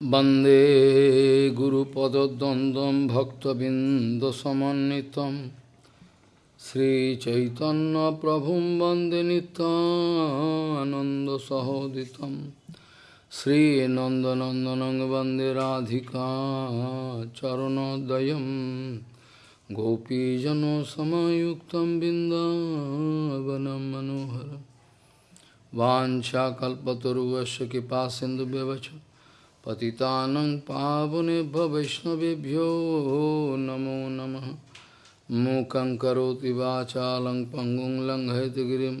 वन्दे गुरुपदद्वन्द्वं भक्तबिन्दसमन्वितं श्रीचैतन्यप्रभुं वन्दे नित्यानन्दसहोदितं श्रीनन्दनन्दनं वन्दे राधिका चरणोदयं गोपीजनसमयुक्तं बिन्दावनं मनोहरं वाञ्छाकल्पतरुवस्य कृपासिन्धुव्यवच पतितानं पावनेभ्य वैष्णवेभ्यो नमो नमः मूकं करोति वाचालं पङ्गुं लङ्घयतगिरिं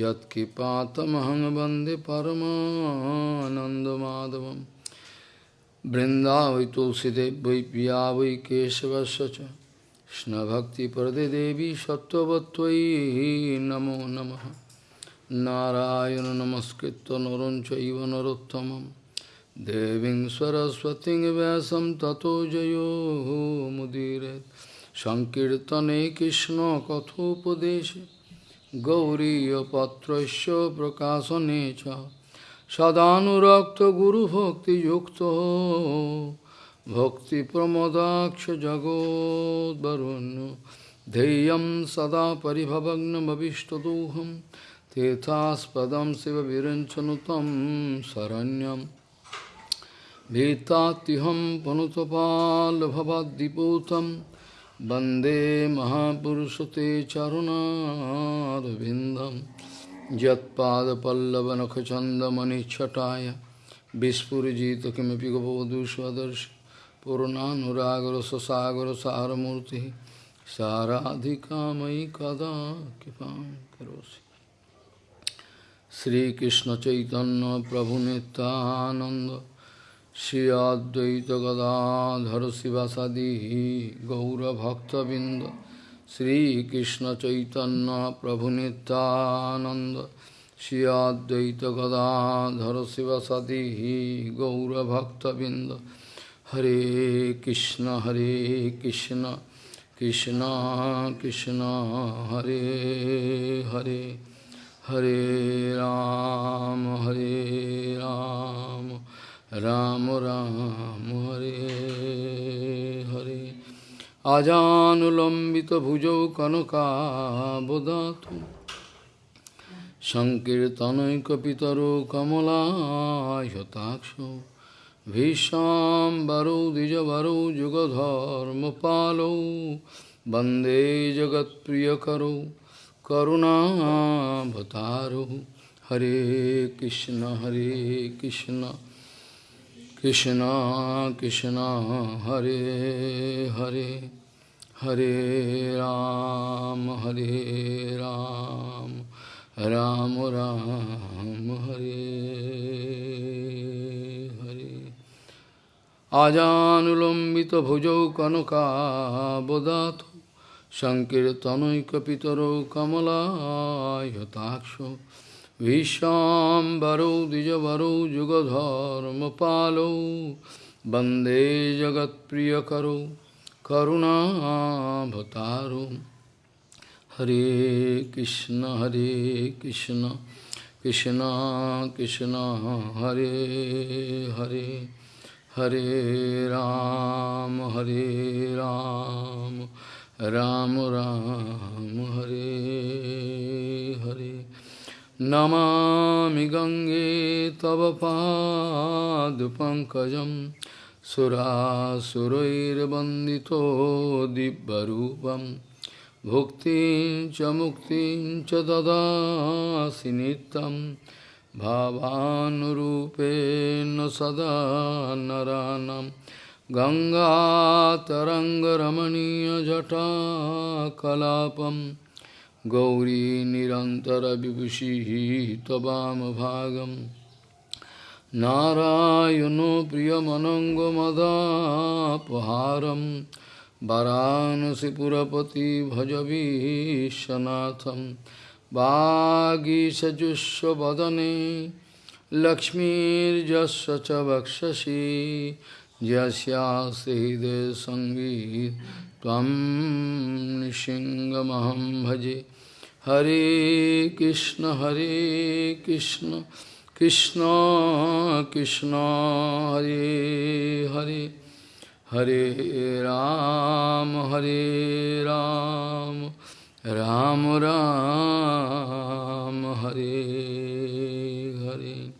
यत्किपातमहं वन्दे परमानन्दमाधवं बृन्दावै तुलसीदेव वै पिया वै केशवस्य च कृष्णभक्तिप्रदे सत्त्ववत्त्वयि नमो नमः नारायण नमस्कृत्य नरं चैव नरोत्तमम् देवीं सरस्वतीं व्यासं ततो जयो मुदीरयेत् सङ्कीर्तने कृष्णकथोपदेशे गौरीयपत्रस्य प्रकाशने Vetatiham panutapal bhavadiputam Bande Mahapurushate Charuna Vindam Jatpada Pallavanakachandamani Chataya Vispurjita Kimapi Gopavadushvadarshi Purnanuragara Sasagara Saramurti Saradhikamai Kada Kipam Karosi Sri Krishna Chaitanya Prabhu Nityananda Shri Advaita Gadadhar Sivasadi Gaura Bhakta Binda Shri Krishna Chaitanya Prabhu Nityananda Shri Advaita Gadadhar Sivasadi Gaura Bhakta Binda Hare Krishna Hare Krishna Krishna Krishna Hare Hare Hare Ram Hare Ram Ram राम हरे हरे आजानुलम्बितभुजौ कनकाबदातु सङ्कीर्तनैकपितरो कमलायताक्षो भीष्माम्बरौ द्विजवरौ जुगधर्मपालौ वन्दे जगत्प्रियकरौ करुणाभतारौ हरे कृष्ण हरे Krishna Krishna Krishna Hare Hare Hare Ram Hare Ram Ram Ram Hare Hare Ajanulambita bhujau kanaka bodhato Sankirtanoikapitaro kamala yataksho Vishambaro Dijavaro Jugadharma Palo Bande Jagat Priyakaro Karuna Bhataro Hare Krishna Hare Krishna Krishna Krishna Hare Hare Hare Ram Hare Ram Ram Ram Hare Hare Namami गङ्गे तव पादपङ्कजं सुरासुरैर्वन्दितो दिव्यरूपं भुक्तिं च मुक्तिं च ददासि नित्यं भावानुरूपेण सदा नरानं गङ्गातरङ्गरमणीयजटाकलापम् गौरी निरन्तरविभूषिः त्ववामभागं नारायणो प्रियमनङ्गमदापहारं वरानसिपुरपति भजवीशनाथं वागीसजुष्वदने लक्ष्मीर्जस्य च वक्षसि। यस्यास्ति हृदय सङ्गीत त्वं निशिङ्गमहं भजे। Hare Krishna, Hare Krishna, Krishna Krishna Hare Hare Hare Ram Hare Ram Ram Ram Hare Hare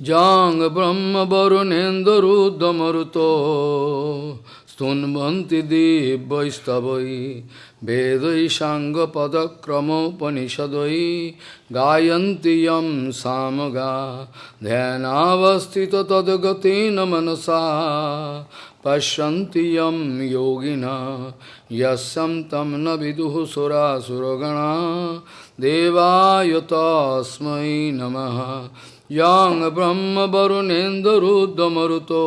Jang Brahma Varunendra Ruddhamaruto स्तुन्वन्ति दिव्यैस्तवै वेदै साङ्गपदक्रमोपनिषदै गायन्ति यं सामगा ध्यानावस्थितो तद्गतेन मनसा पश्यन्ति यं योगिना यस्यं तं न विदुः सुरासुरगणा देवाय तस्मै नमः यं ब्रह्मवरुणेन्दुरुद्रमरुतो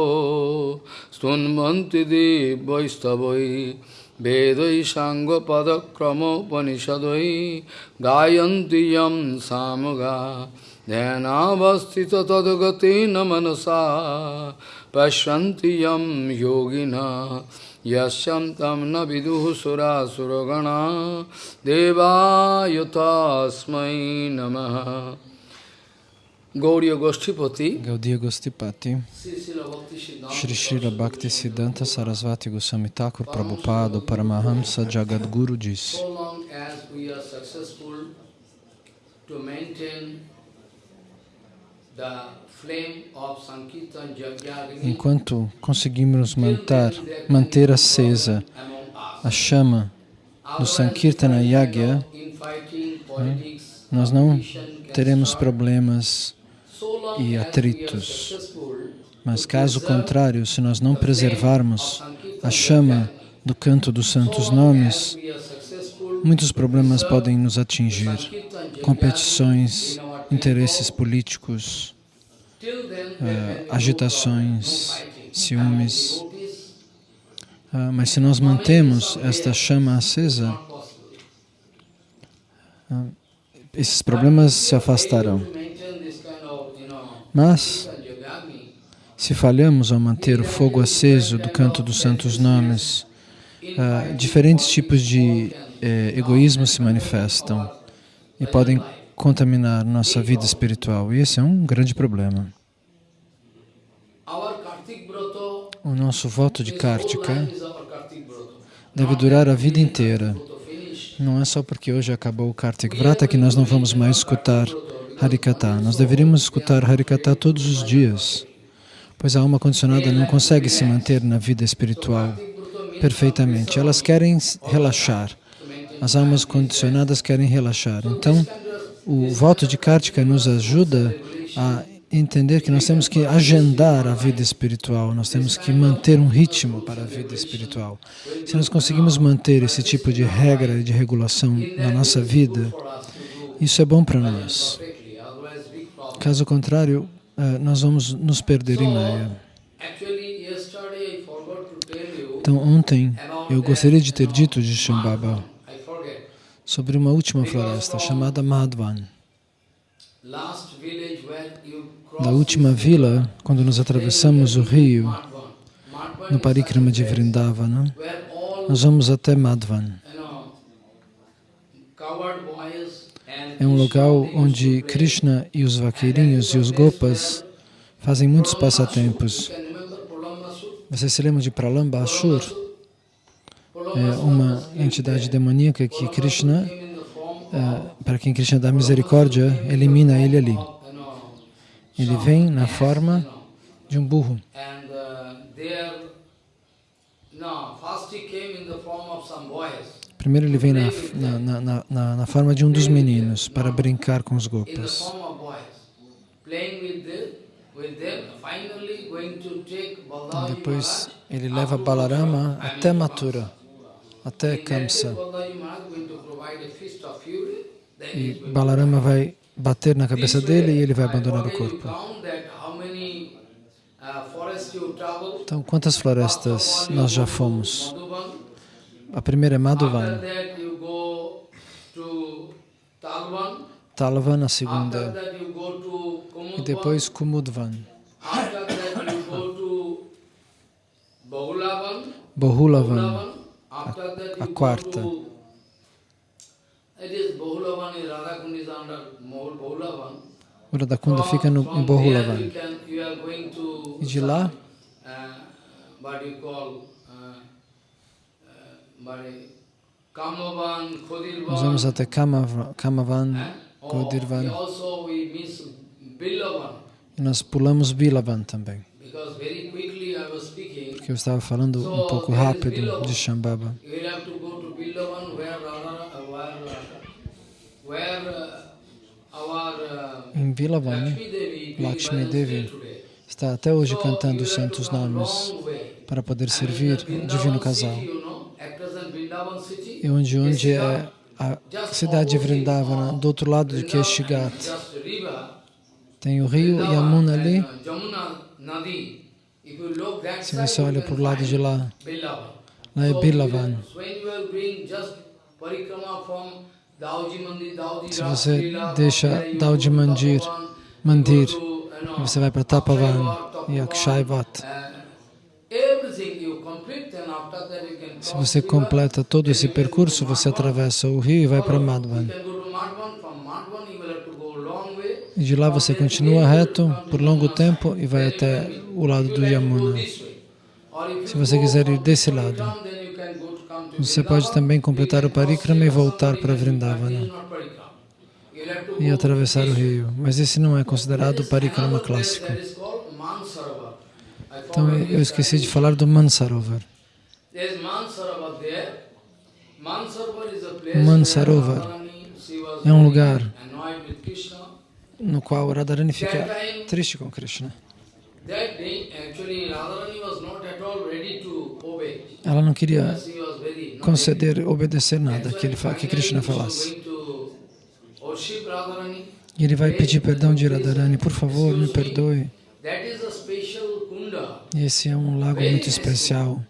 स्तुन्वन्ति दिव्यैस्तवै वेदै साङ्गपदक्रमोपनिषदै गायन्ति यं सामगा ध्यानावस्थितो तद्गतेन मनसा पश्यन्ति यं योगिना यस्यं तं न विदुः सुरासुरगणा देवाय तस्मै नमः Gauriya Goshtipati, Gaudiya Gostipati, Shri Srila Bhakti Siddhanta Sarasvati Goswami Thakur Prabhupada Paramahamsa Jagadguru Jagyagni Enquanto conseguimos manter, manter acesa a chama do Sankirtana Yagya, nós não teremos problemas e atritos. Mas caso contrário, se nós não preservarmos a chama do canto dos santos nomes, muitos problemas podem nos atingir. Competições, interesses políticos, no agitações, ciúmes. Ah, mas se nós mantemos esta chama acesa, possible. esses problemas se afastarão. To maintain this kind of, you know, Mas, se falhamos ao manter o fogo aceso do canto dos santos nomes, ah, diferentes tipos de eh, egoísmo se manifestam e podem contaminar nossa vida espiritual. E esse é um grande problema. O nosso voto de Kartika deve durar a vida inteira. Não é só porque hoje acabou o Kartik Vrata que nós não vamos mais escutar Harikata. Nós deveríamos escutar Harikata todos os dias, pois a alma condicionada não consegue se manter na vida espiritual perfeitamente. Elas querem relaxar. As almas condicionadas querem relaxar. Então, o voto de Kartika nos ajuda a entender que nós temos que agendar a vida espiritual, nós temos que manter um ritmo para a vida espiritual. Se nós conseguimos manter esse tipo de regra e de regulação na nossa vida, isso é bom para nós. Caso contrário, eh, nós vamos nos perder em Maya. Então, ontem eu gostaria de ter dito de Shambhava sobre uma última floresta chamada Madhvan. Da última vila, quando nós atravessamos o rio no Parikrama de Vrindavana, nós vamos até Madhvan. you know, coward boys and É um local onde. Krishna e os vaqueirinhos e os gopas fazem muitos passatempos. You can remember Pralambasur? Você se lembra de Pralambasur? É uma entidade demoníaca que Krishna, eh, para quem Krishna dá misericórdia, elimina ele ali. Ele vem na forma de um burro. and uh, first he came in the form of some boys. Primeiro ele vem na, na, na- na, na, forma de um dos meninos para brincar com os gopas. Depois ele leva Balarama até Mathura, até Kamsa. E Balarama vai bater na cabeça dele e ele vai abandonar o corpo. uh. Então, quantas florestas nós já fomos? A primeira é Madhuvan, Talvan. A segunda e depois Kumudvan, Bahulavan. That a you quarta. O Radhakunda fica no, em Bohulavan. E de lá, some, uh, what you call, uh, uh, what is- Kamavan, Khodirvan, nós vamos até Kamav- Kamavan, miss Billavan, e nós pulamos Bilavan também. Porque eu estava falando um pouco rápido de Shambhava. Em Bilavan, Lakshmi Devi, está até hoje cantando os santos nomes para poder servir o divino casal. city, you know, at present Vrindavan city, E onde, onde é a cidade de Vrindavana, do outro lado de Keshigat. Tem o rio Yamuna ali. Se você olha para o lado de lá, lá é Bilavan. Se você deixa Dauji Mandir, Mandir, você vai para Tapavan e Akshayvat. uh, everything you complete, then after that you can Se você completa todo esse percurso, você atravessa o rio e vai para. Madhvan. E de lá você continua reto por longo tempo e vai até o lado do Yamuna. Se você quiser ir desse lado, você pode também completar o parikrama e voltar para Vrindavana e atravessar o rio. Mas esse não é considerado o parikrama clássico. Então eu esqueci de falar do Mansarovar. Mansarovar é um lugar no qual Radharani fica triste com Krishna. Ela não queria conceder, obedecer nada que, ele, que Krishna falasse. E ele vai pedir perdão de Radharani, por favor, me perdoe. Esse é um lago muito especial.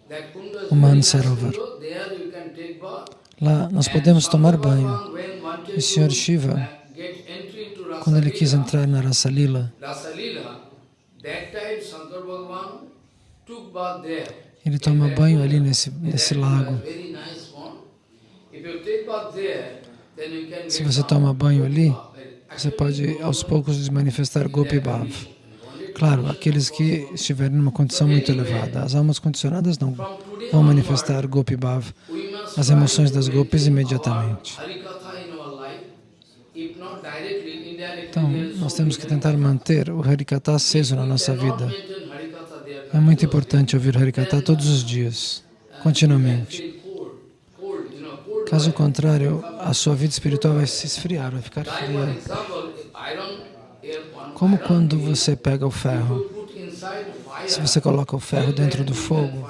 O Mansarovar. Lá nós podemos tomar banho. Wanted O to, Shiva, quando ele quis entrar na Rasa Lila, Rasa Leela, that time Shankar Bhagavan took bath there. ele toma banho ali nesse, nesse lago. Se você toma banho ali, você pode aos poucos manifestar Gopi. Claro, aqueles que estiverem numa condição muito elevada. As almas condicionadas não vão manifestar Gopi Bhav, as emoções das gopis imediatamente. Então, nós temos que tentar manter o Harikata aceso na nossa vida. É muito importante ouvir Harikata todos os dias, continuamente. Caso contrário, a sua vida espiritual vai se esfriar, vai ficar fria. example, if iron, if one Como quando você pega o ferro, se você coloca o ferro dentro do fogo,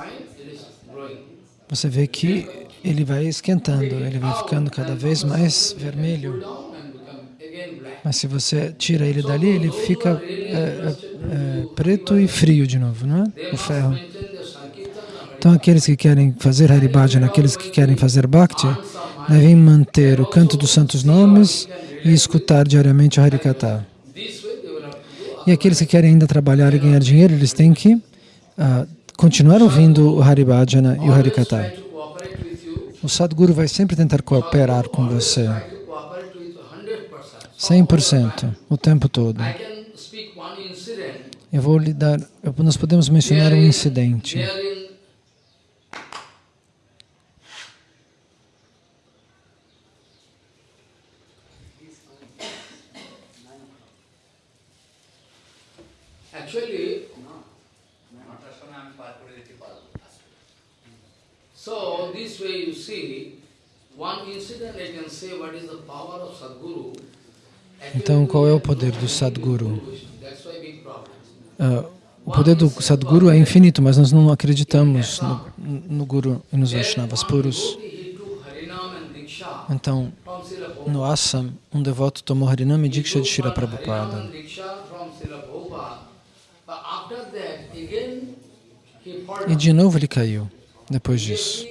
você vê que ele vai esquentando, ele vai ficando cada vez mais vermelho. Mas se você tira ele dali, ele fica é, é, é, preto e frio de novo, não é? O ferro. Então, aqueles que querem fazer Haribhajana, aqueles que querem fazer Bhakti, devem manter o canto dos santos nomes e escutar diariamente o Harikata. This way they will have to do. E aqueles que querem ainda trabalhar e ganhar dinheiro, eles têm que ah, continuar ouvindo o Haribhajana e o Harikata. O Sadguru vai sempre tentar cooperar com você, Try to cooperate with 100%. 100%, o tempo todo. Eu vou lhe dar, nós podemos mencionar um incidente. There in Actually, so this way you see, one incident I can say what is the power of Sadguru. Então, qual é o poder do Sadguru? Problem. Ah, o poder do Sadguru é infinito, mas nós não acreditamos no, no Guru e nos Vaishnavas puros. Então, no Assam, um devoto tomou Harinam e Diksha de Shira Prabhupada. E de novo ele caiu, depois disso.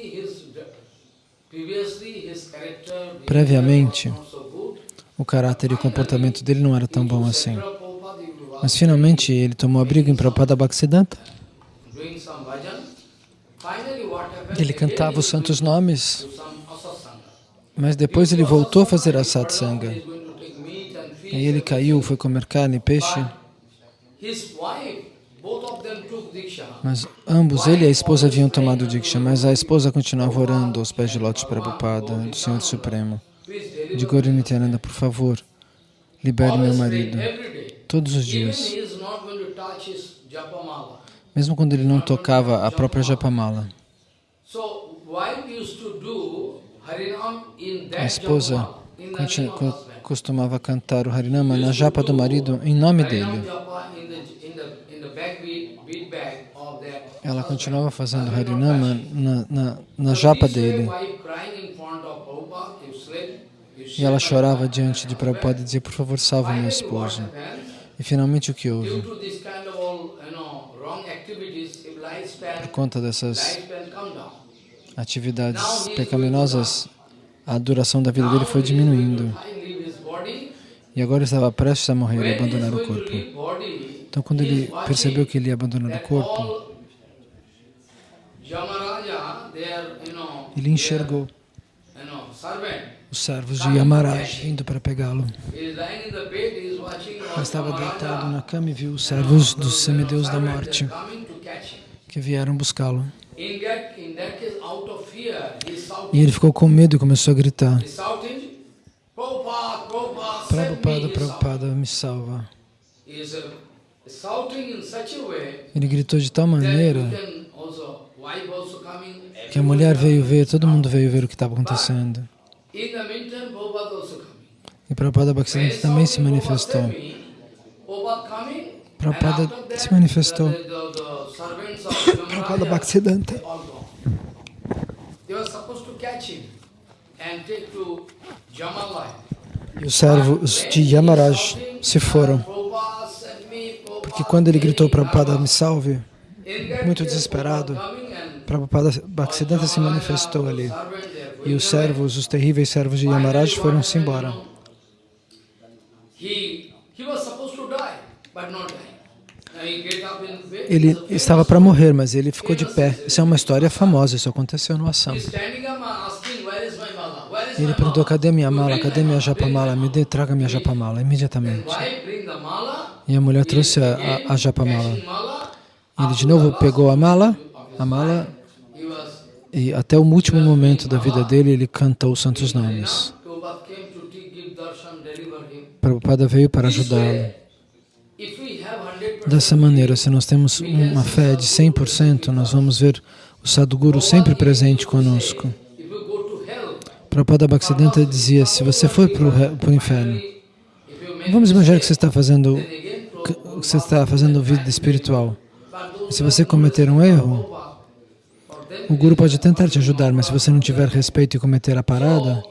Previamente, o caráter e o comportamento dele não era tão bom assim. Mas finalmente ele tomou abrigo em Prabhupada Bhaktisiddhanta. Ele cantava os santos nomes, mas depois ele voltou a fazer a satsanga. Aí ele caiu, foi comer carne e peixe, Mas ambos, ele e a esposa, haviam tomado Diksha, mas a esposa continuava orando aos pés de Lotus Prabhupada, do Senhor Supremo. De Gauri Nityananda, por favor, libere meu marido. Todos os dias. Mesmo quando ele não tocava a própria Japamala. A esposa costumava cantar o Harinama na japa do marido em nome dele. japa in the in the in the bag bead, bead bag of that Ela continuava fazendo Harinama na, na, na japa dele. E ela chorava diante de Prabhupada e dizia, por favor, what esposo. happened? E finalmente o que houve? Por conta dessas atividades pecaminosas, a duração da vida dele foi diminuindo. E agora estava prestes a morrer e abandonar o corpo. Então, quando ele percebeu que ele ia abandonar o corpo, all Yamaraja, they are, you know, ele enxergou os servos de Yamaraj vindo para pegá-lo. Ele estava deitado na cama e viu os servos know, semideus da morte que vieram buscá-lo. E ele ficou com medo e começou a gritar: Prabhupada, Prabhupada, me. Salva. Uh, Ele gritou de tal maneira que a mulher veio ver, todo mundo veio ver o que estava acontecendo. E Prabhupada Bhaktisiddhanta também se manifestou. Prabhupada se manifestou. Prabhupada Bhaktisiddhanta. E os servos de Yamaraj se foram. Porque quando ele gritou, me, Prabhupada, me salve, muito desesperado, Prabhupada Bhaktisiddhanta se manifestou ali. E os servos, os terríveis servos de Yamaraj foram-se embora. Ele estava para morrer, mas ele ficou de pé. Isso é uma história famosa, isso aconteceu no Assam. Is Ele perguntou, cadê minha mala? Cadê minha japamala? Me dê, traga minha japamala, imediatamente. E a mulher he trouxe a, a, a japamala. Ele de novo pegou a mala, a mala, He was e até o último momento da vida dele, ele cantou os santos nomes. Prabhupada veio para ajudá-lo. way, if we have 100% Dessa maneira, se nós temos uma fé de 100%, nós vamos ver o Sadhguru sempre presente conosco. Prabhupada Bhaktisiddhanta dizia, se você for para o inferno, vamos imaginar que você está fazendo, que você está fazendo vida espiritual. Se você cometer um erro, o Guru pode tentar te ajudar, mas se você não tiver respeito e cometer a parada,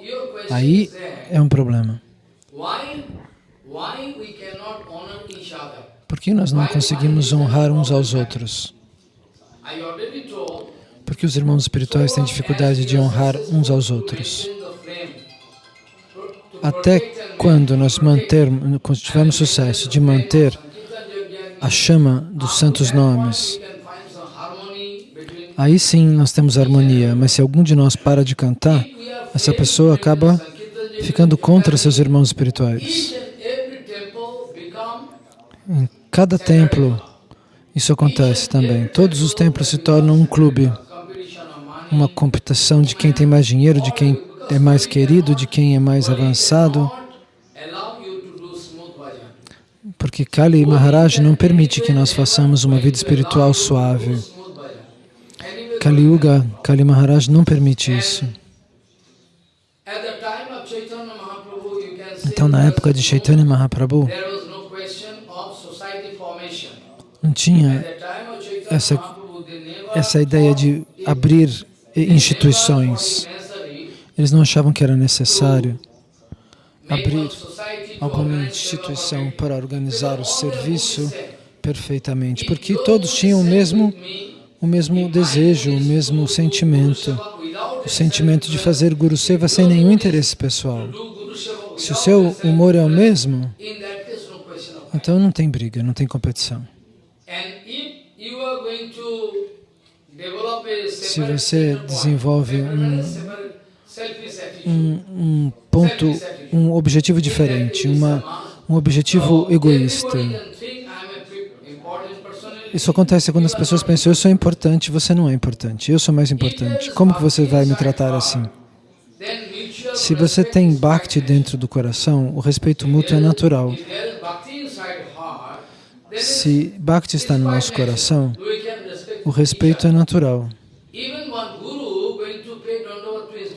aí é um problema. Por que nós não conseguimos honrar uns aos outros? Porque os irmãos espirituais têm dificuldade de honrar uns aos outros. Até quando nós mantermos, tivermos sucesso de manter a chama dos santos nomes, we can find some harmony between aí sim nós temos harmonia. Mas se algum de nós para de cantar, essa pessoa acaba ficando contra seus irmãos espirituais. Em cada templo, isso acontece também. Todos os templos se tornam um clube, uma competição de quem tem mais dinheiro, de quem é mais querido, de quem é mais avançado. Porque Kali Maharaj não permite que nós façamos uma vida espiritual suave. Kali Yuga, Kali Maharaj não permite isso. Então, na época de Chaitanya Mahaprabhu, não tinha essa, essa ideia de abrir instituições. Eles não achavam que era necessário abrir alguma instituição para organizar o serviço perfeitamente, porque todos tinham o mesmo, o mesmo desejo, o mesmo sentimento, o sentimento de fazer Guru Seva sem nenhum interesse pessoal. Se o seu humor é o mesmo, então não tem briga, não tem competição. Se você desenvolve um, um, um ponto, um objetivo diferente, uma, um objetivo egoísta. Isso acontece quando as pessoas pensam, eu sou importante, você não é importante, eu sou mais importante. Como que você vai me tratar assim? Se você tem Bhakti dentro do coração, o respeito mútuo é natural. Se Bhakti está no nosso coração, o respeito é natural.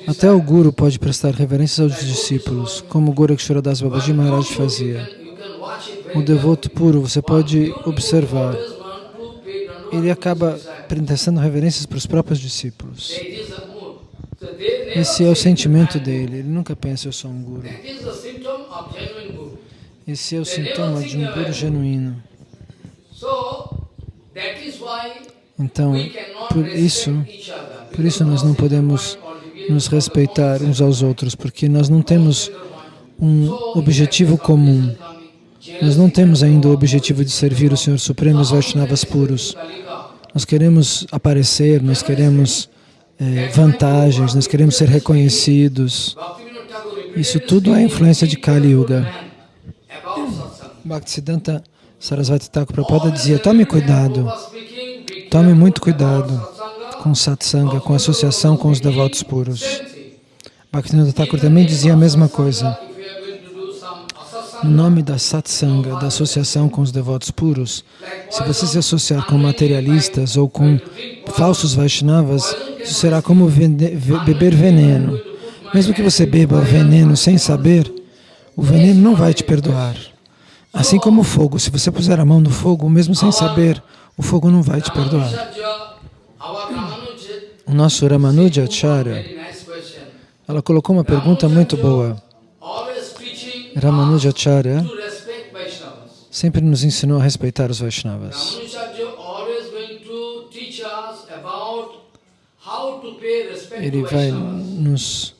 Até o Guru pode prestar reverências aos discípulos, como o Gorakshara Das Babaji Maharaj fazia. O devoto puro, você pode observar, ele acaba prestando reverências para os próprios discípulos. Esse é o sentimento dele, ele nunca pensa, eu sou um Guru. Esse é o sintoma de um Guru genuíno. Então, por isso, por isso nós não podemos nos respeitar uns aos outros, porque nós não temos um objetivo comum. Nós não temos ainda o objetivo de servir o Senhor Supremo os Vaishnavas puros. Nós queremos aparecer, nós queremos eh, vantagens, nós queremos ser reconhecidos. Isso tudo é influência de Kali Yuga. Bhaktisiddhanta Sarasvati Thakur Prabhupada dizia, tome cuidado, tome muito cuidado com satsanga, com associação com os devotos puros. Bhaktivinoda Thakur também dizia a mesma coisa. No nome da satsanga, da associação com os devotos puros, se você se associar com materialistas ou com falsos Vaishnavas, isso será como beber veneno. Mesmo que você beba veneno sem saber, o veneno não vai te perdoar. Assim como o fogo, se você puser a mão no fogo, mesmo sem saber, o fogo não vai te perdoar. O nosso Ramanuja Acharya, ela colocou uma pergunta muito boa. Ramanuja Acharya sempre nos ensinou a respeitar os Vaishnavas. Ele vai nos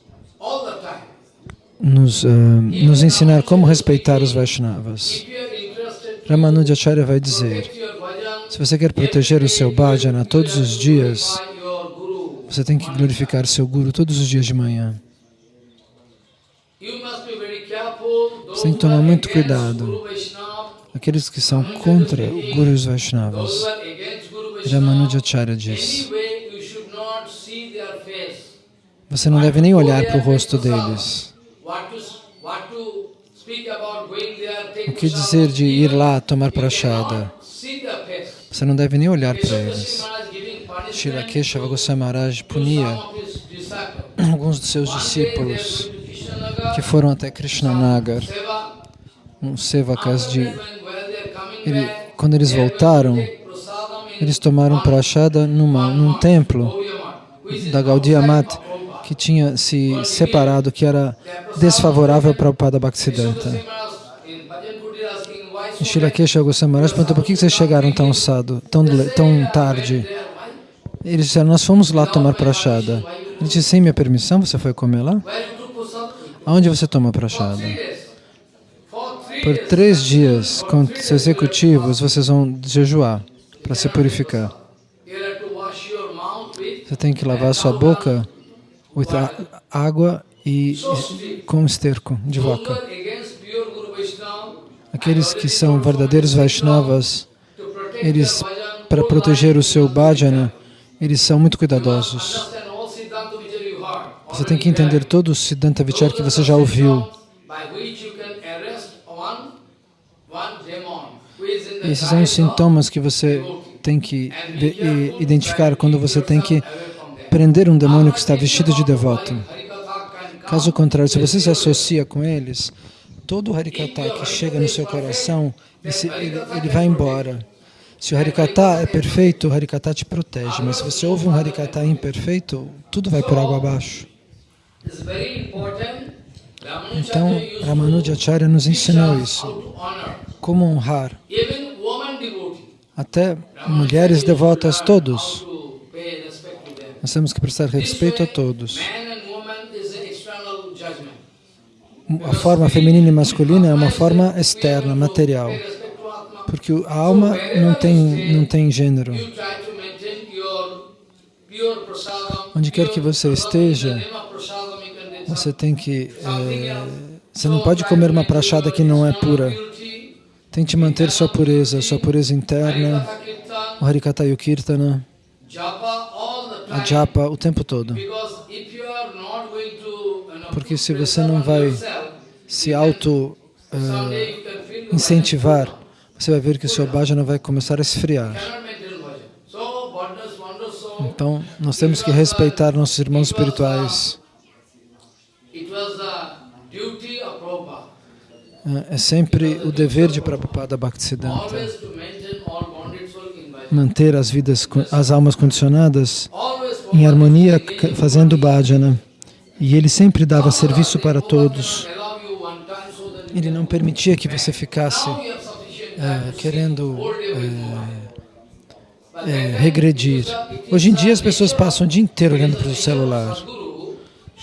nos, uh, nos ensinar como respeitar os Vaishnavas. Ramanujacharya vai dizer, se você quer proteger o seu bhajana todos os dias, você tem que glorificar seu Guru todos os dias de manhã. Você tem que tomar muito cuidado. Aqueles que são contra o Guru os Vaishnavas. Ramanujacharya diz, você não deve nem olhar para o rosto deles. O que dizer de ir lá tomar prachada? Você não deve nem olhar para eles. Shila Keshava punia alguns de seus discípulos que foram até Krishnanagar, um sevakas de... Ele, quando eles voltaram, eles tomaram prachada numa, num templo da Gaudiya Mata que tinha se separado, que era desfavorável para o Pada Bhaktisiddhanta. Goswami Maharaj perguntou, por que vocês chegaram tão cedo, tão, tão tarde? Eles disseram, nós fomos lá tomar prachada. Ele disse, sem minha permissão, você foi comer lá? Aonde você toma prachada? Por três dias consecutivos, vocês vão jejuar para se purificar. Você tem que lavar sua boca with água e com esterco de vaca. Aqueles que são verdadeiros Vaishnavas, eles, para proteger o seu bhajana, eles são muito cuidadosos. Você tem que entender todo o Siddhanta Vichar que você já ouviu. Esses são os sintomas que você tem que identificar quando você tem que prender um demônio que está vestido de devoto. Caso contrário, se você se associa com eles, todo o Harikata que chega no seu coração, ele, ele vai embora. Se o Harikata é perfeito, o Harikata te protege, mas se você ouve um Harikata imperfeito, tudo vai por água abaixo. Então, Ramanujacharya nos ensinou isso, como honrar até mulheres devotas, todos. Nós temos que prestar respeito a todos. A forma feminina e masculina é uma forma externa, material. Porque a alma não tem, não tem gênero. Onde quer que você esteja, você tem que é, Você não pode comer uma prachada que não é pura. Tente manter sua pureza, sua pureza interna, o Harikata e o Kirtana, a japa o tempo todo. Porque se você não vai se auto uh, incentivar, você vai ver que o seu bhajana vai começar a esfriar. Então, nós temos que respeitar nossos irmãos espirituais. É sempre o dever de Prabhupada Bhaktisiddhanta manter as vidas, as almas condicionadas em harmonia, fazendo bhajana. E ele sempre dava serviço para todos. Ele não permitia que você ficasse é, querendo é, é, regredir. Hoje em dia as pessoas passam o dia inteiro olhando para o celular.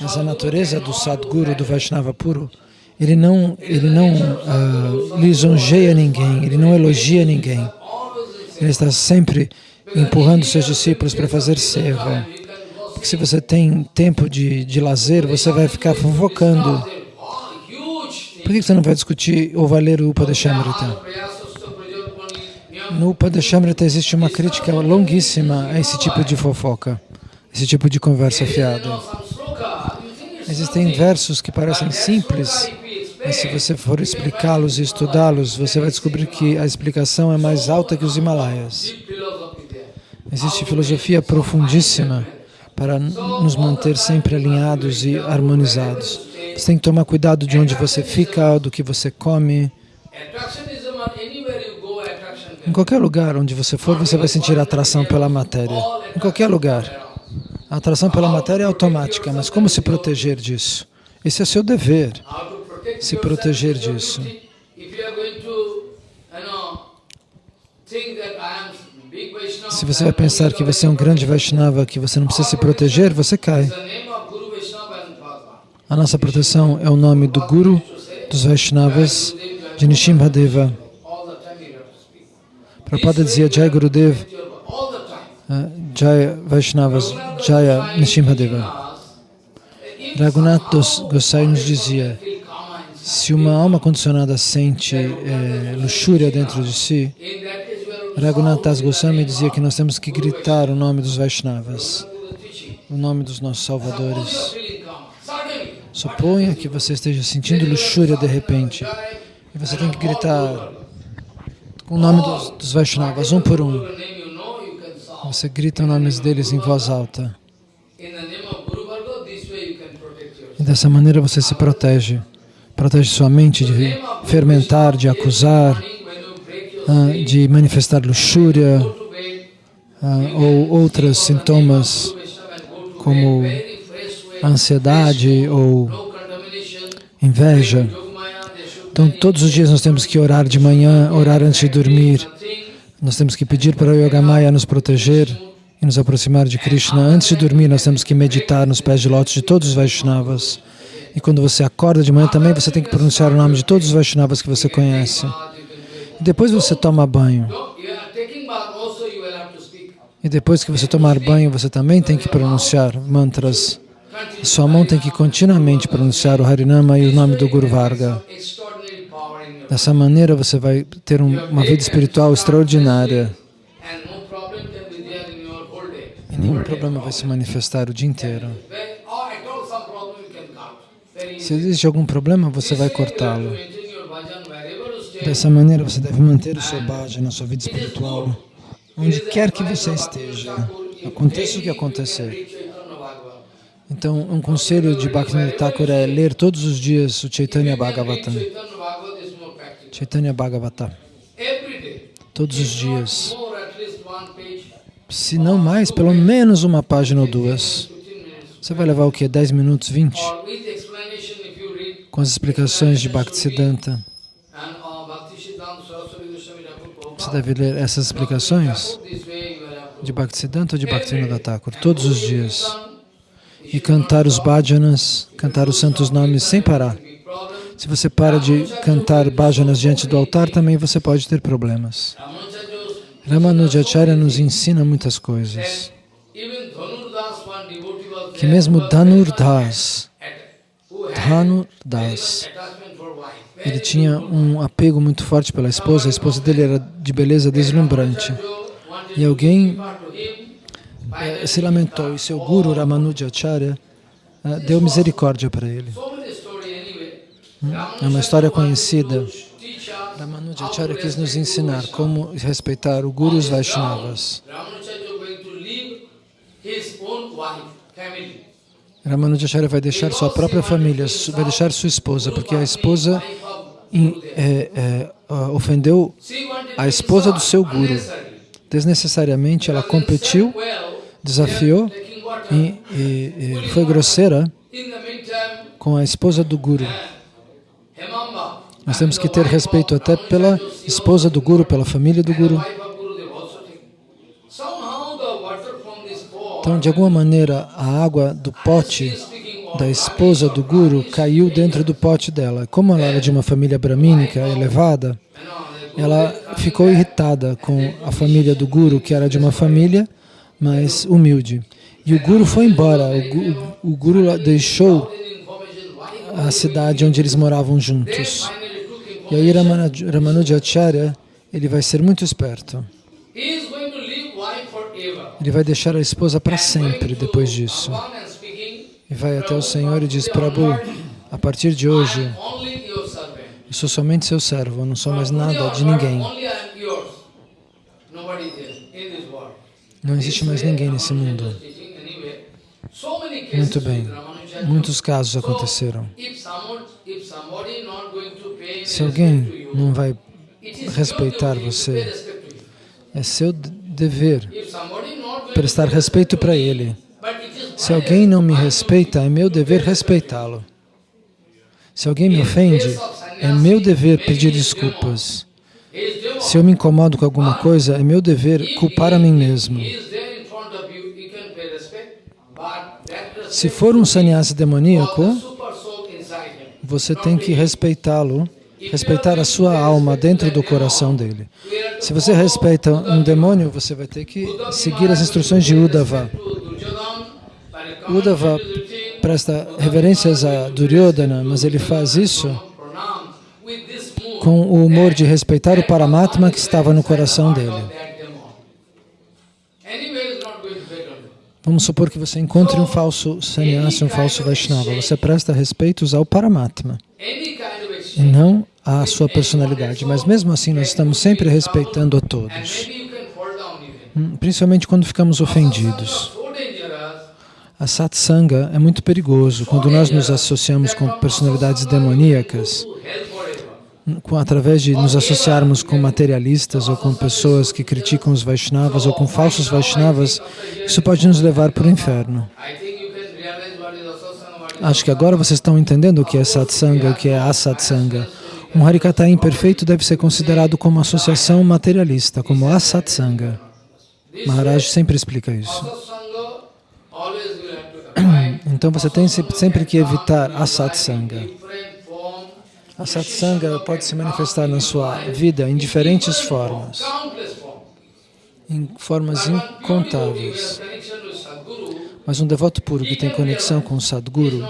Mas a natureza do Sadguru, do Vaishnava puro, ele não, ele não uh, lisonjeia ninguém, ele não elogia ninguém. Ele está sempre empurrando seus discípulos para fazer seva. Porque se você tem tempo de, de lazer, você vai ficar fofocando. Por que você não vai discutir ou vai ler o Upadeshamrita? No Upadeshamrita existe uma crítica longuíssima a esse tipo de fofoca, esse tipo de conversa fiada. Existem versos que parecem simples, mas se você for explicá-los e estudá-los, você vai descobrir que a explicação é mais alta que os Himalaias. Existe filosofia profundíssima para nos manter sempre alinhados e harmonizados. Você tem que tomar cuidado de onde você fica, do que você come. Em qualquer lugar onde você for, você vai sentir atração pela matéria. Em qualquer lugar. A atração pela matéria é automática, mas como se proteger disso? Esse é seu dever se proteger disso. Se você vai pensar que você é um grande Vaishnava, que você não precisa se proteger, você cai. A nossa proteção é o nome do Guru, dos Vaishnavas, de Nishimhadeva. Prabhupada dizia Jai Gurudev, uh, Jai Vaishnavas, Jaya Nishimhadeva. Raghunath Gosai nos dizia, se uma alma condicionada sente é, luxúria dentro de si, Raghunath Das Goswami dizia que nós temos que gritar o nome dos Vaishnavas, o nome dos nossos salvadores. Suponha que você esteja sentindo luxúria de repente, e você tem que gritar o nome dos, dos Vaishnavas, um por um. Você grita nomes deles em voz alta. E dessa maneira você se protege protege sua mente de fermentar, de acusar, ah, de manifestar luxúria ah, ou outros sintomas como ansiedade ou inveja. Então, todos os dias nós temos que orar de manhã, orar antes de dormir. Nós temos que pedir para o Yogamaya nos proteger e nos aproximar de Krishna. Antes de dormir, nós temos que meditar nos pés de lótus de todos os Vaishnavas. E quando você acorda de manhã também, você tem que pronunciar o nome de todos os Vaishnavas que você conhece. E depois você toma banho. E depois que você tomar banho, você também tem que pronunciar mantras. Sua mão tem que continuamente pronunciar o Harinama e o nome do Guru Varga. Dessa maneira você vai ter um, uma vida espiritual extraordinária. E nenhum problema vai se manifestar o dia inteiro. Se existe algum problema, você vai cortá-lo. Dessa maneira, você deve manter o seu bhaja na sua vida espiritual, onde quer que você esteja, aconteça o que acontecer. Então, um conselho de Bhaktivinoda Thakur é ler todos os dias o Chaitanya Bhagavatam. Chaitanya Bhagavatam. Todos os dias. Se não mais, pelo menos uma página ou duas. Você vai levar o quê? 10 minutos, 20? com as explicações de Bhaktisiddhanta. Você deve ler essas explicações de Bhaktisiddhanta ou de Bhaktivinoda Thakur todos os dias e cantar os bhajanas, cantar os santos nomes sem parar. Se você para de cantar bhajanas diante do altar, também você pode ter problemas. Ramanujacharya nos ensina muitas coisas. Que mesmo Dhanur Das, Ele tinha um apego muito forte pela esposa, a esposa dele era de beleza deslumbrante. E alguém eh, se lamentou e seu guru Ramanujacharya eh, deu misericórdia para ele. É uma história conhecida. Ramanujacharya quis nos ensinar como respeitar o Guru e os Vaishnavas. Ramanujacharya vai deixar sua própria família, vai deixar sua esposa, porque a esposa é, é, ofendeu a esposa do seu Guru. Desnecessariamente ela competiu, desafiou e, e, e foi grosseira com a esposa do Guru. Nós temos que ter respeito até pela esposa do Guru, pela família do Guru. Então, de alguma maneira, a água do pote da esposa do Guru caiu dentro do pote dela. Como ela era de uma família bramínica elevada, ela ficou irritada com a família do Guru, que era de uma família mais humilde. E o Guru foi embora, o Guru deixou a cidade onde eles moravam juntos. E aí Ramanujacharya, ele vai ser muito esperto. Ele vai deixar a esposa para sempre depois disso. E vai até o Senhor e diz, Prabhu, a partir de hoje, eu sou somente seu servo, eu não sou mais nada de ninguém. Não existe mais ninguém nesse mundo. Muito bem. Muitos casos aconteceram. Se alguém não vai respeitar você, é seu dever prestar respeito para ele. Se alguém não me respeita, é meu dever respeitá-lo. Se alguém me ofende, é meu dever pedir desculpas. Se eu me incomodo com alguma coisa, é meu dever culpar a mim mesmo. Se for um sannyasi demoníaco, você tem que respeitá-lo, respeitar a sua alma dentro do coração dele. Se você respeita um demônio, você vai ter que seguir as instruções de Uddhava. Uddhava presta reverências a Duryodhana, mas ele faz isso com o humor de respeitar o Paramatma que estava no coração dele. Vamos supor que você encontre um falso sannyasi, um falso Vaishnava. Você presta respeitos ao Paramatma e não à sua personalidade. Mas mesmo assim, nós estamos sempre respeitando a todos. Hum, principalmente quando ficamos ofendidos. A satsanga é muito perigoso quando nós nos associamos com personalidades demoníacas com, através de nos associarmos com materialistas ou com pessoas que criticam os Vaishnavas ou com falsos Vaishnavas, isso pode nos levar para o inferno. Acho que agora vocês estão entendendo o que é satsanga, o que é asatsanga. Um harikata imperfeito deve ser considerado como associação materialista, como asatsanga. Maharaj sempre explica isso. Então você tem sempre que evitar asatsanga. A satsanga pode se manifestar na sua vida em diferentes formas, em formas incontáveis. Mas um devoto puro que tem conexão com o Sadguru,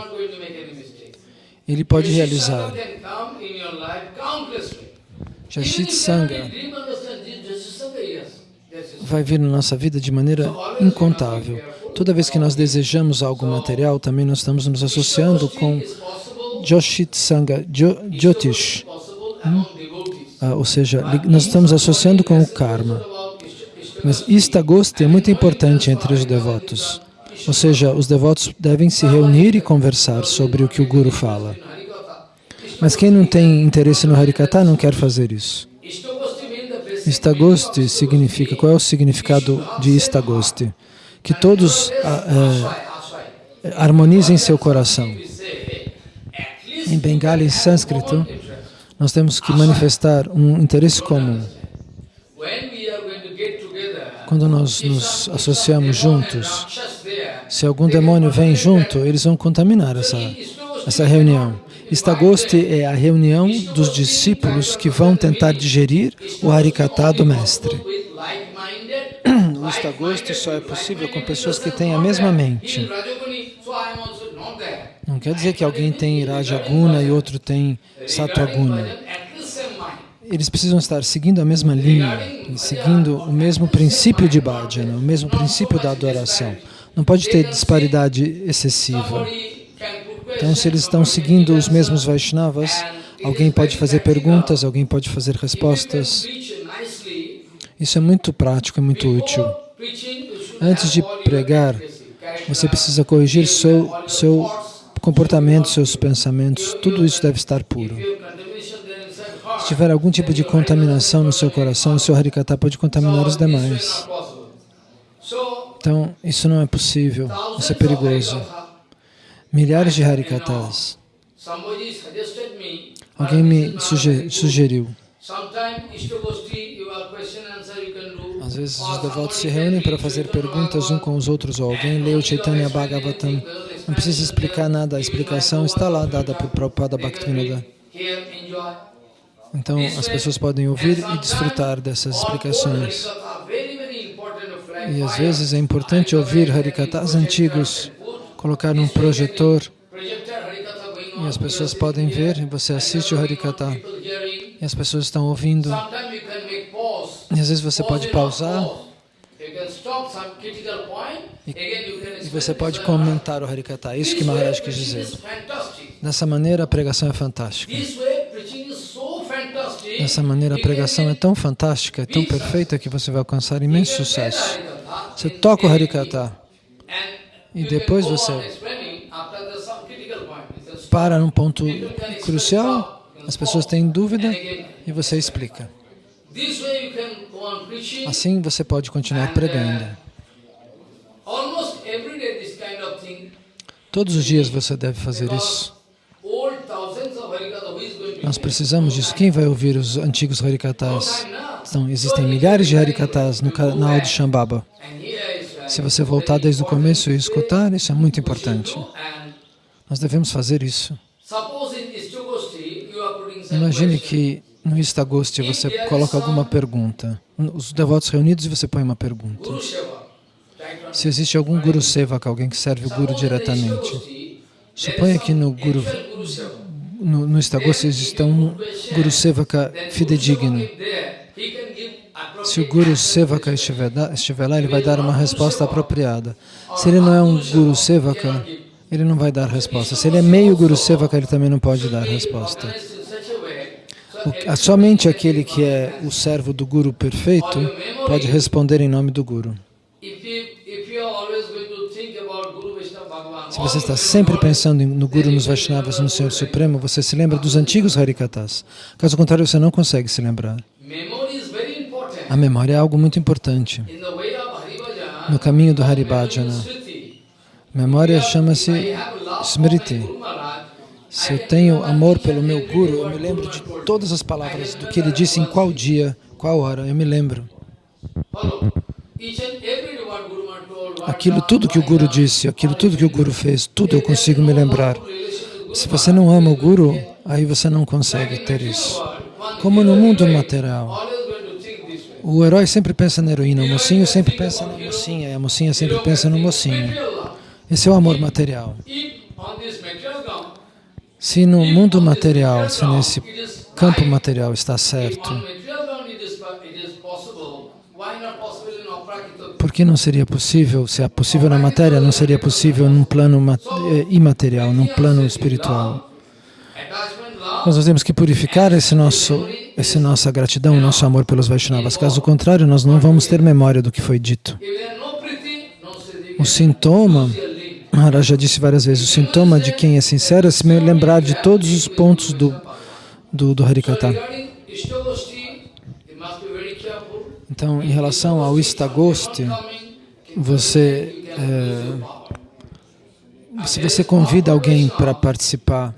ele pode realizar Jashit Sangha vai vir na nossa vida de maneira incontável. Toda vez que nós desejamos algo material, também nós estamos nos associando com Joshit Sangha, Jyotish. Hum? Ah, ou seja, nós estamos associando com o karma. Mas Istagosti é muito importante entre os devotos. Ou seja, os devotos devem se reunir e conversar sobre o que o Guru fala. Mas quem não tem interesse no Harikata não quer fazer isso. Istagosti significa, qual é o significado de Istagosti? Que todos eh, harmonizem seu coração em Bengali e sânscrito, nós temos que manifestar um interesse comum. Quando nós nos associamos juntos, se algum demônio vem junto, eles vão contaminar essa, essa reunião. Istagosti é a reunião dos discípulos que vão tentar digerir o Harikata do Mestre. O Istagosti só é possível com pessoas que têm a mesma mente. Não quer dizer que alguém tem Rajaguna e outro tem Sattva-guna. Eles precisam estar seguindo a mesma linha, seguindo o mesmo princípio de bhajana, o mesmo princípio da adoração. Não pode ter disparidade excessiva. Então, se eles estão seguindo os mesmos Vaishnavas, alguém pode fazer perguntas, alguém pode fazer respostas. Isso é muito prático, é muito útil. Antes de pregar, você precisa corrigir seu, seu comportamento, seus pensamentos. Tudo isso deve estar puro. Se tiver algum tipo de contaminação no seu coração, o seu Harikata pode contaminar os demais. Então, isso não é possível, isso é perigoso. Milhares de Harikatas. Alguém me sugeriu. Às vezes os devotos se reúnem para fazer perguntas um com os outros, ou alguém lê o Chaitanya Bhagavatam. Não precisa explicar nada, a explicação está lá dada por Prabhupada Bhaktivinoda. Então as pessoas podem ouvir e desfrutar dessas explicações. E às vezes é importante ouvir Harikatas antigos, colocar num projetor e as pessoas podem ver, e você assiste o Harikata e as pessoas estão ouvindo. E às vezes você pode pausar e, e você pode comentar o Harikata. É isso que Maharaj quis dizer. Dessa maneira a pregação é fantástica. Dessa maneira, a pregação é tão fantástica, é tão perfeita que você vai alcançar imenso sucesso. Você toca o Harikata e depois você para num ponto crucial, as pessoas têm dúvida e você explica. Assim você pode continuar pregando. Todos os dias você deve fazer isso. Nós precisamos disso. Quem vai ouvir os antigos Harikatas? Então, existem milhares de Harikatas no canal de Shambhava. Se você voltar desde o começo e escutar, isso é muito importante. Nós devemos fazer isso. Imagine que no Istagosti você coloca alguma pergunta. Os devotos reunidos e você põe uma pergunta. Se existe algum Guru Sevaka, alguém que serve o Guru diretamente, suponha que no Guru no, no Istagosti existe um Guru Sevaka fidedigno. Se o Guru Sevaka estiver, estiver lá, ele vai dar uma resposta apropriada. Se ele não é um Guru Sevaka, ele não vai dar resposta. Se ele é meio Guru Sevaka, ele também não pode dar resposta. O, somente aquele que é o servo do Guru perfeito pode responder em nome do Guru. Se você está sempre pensando no Guru, nos Vaishnavas, no Senhor Supremo, você se lembra dos antigos Harikatas. Caso contrário, você não consegue se lembrar. A memória é algo muito importante. No caminho do Haribhajana, memória chama-se Smriti. Se eu tenho amor pelo meu Guru, eu me lembro de todas as palavras, do que ele disse em qual dia, qual hora, eu me lembro. Aquilo tudo que o Guru disse, aquilo tudo que o Guru fez, tudo eu consigo me lembrar. Se você não ama o Guru, aí você não consegue ter isso. Como no mundo material. O herói sempre pensa na heroína, o mocinho sempre pensa na mocinha, e a mocinha sempre pensa no mocinho. Esse é o amor material. Se no mundo material, se nesse campo material está certo, Por que não seria possível, se é possível na matéria, não seria possível num plano eh, imaterial, num plano espiritual? Nós temos que purificar esse nosso, esse nossa gratidão, nosso amor pelos Vaishnavas. Caso contrário, nós não vamos ter memória do que foi dito. O sintoma, Maharaj já disse várias vezes, o sintoma de quem é sincero é se lembrar de todos os pontos do, do, do Harikata. Então, em relação ao Istagosti, você, é, se você convida alguém para participar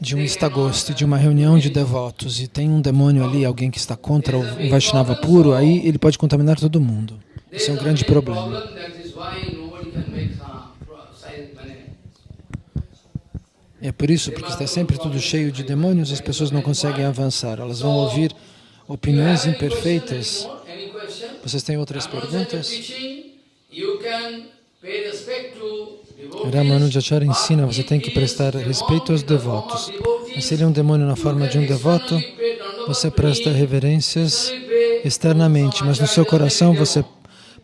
de um Istagosti, de uma reunião de devotos, e tem um demônio ali, alguém que está contra o Vaishnava puro, aí ele pode contaminar todo mundo. Isso é um grande problema. É por isso, porque está sempre tudo cheio de demônios, as pessoas não conseguem avançar. Elas vão ouvir opiniões imperfeitas vocês têm outras perguntas? Ramanujacharya ensina, você tem que prestar respeito aos devotos. Mas se ele é um demônio na forma de um devoto, você presta reverências externamente, mas no seu coração você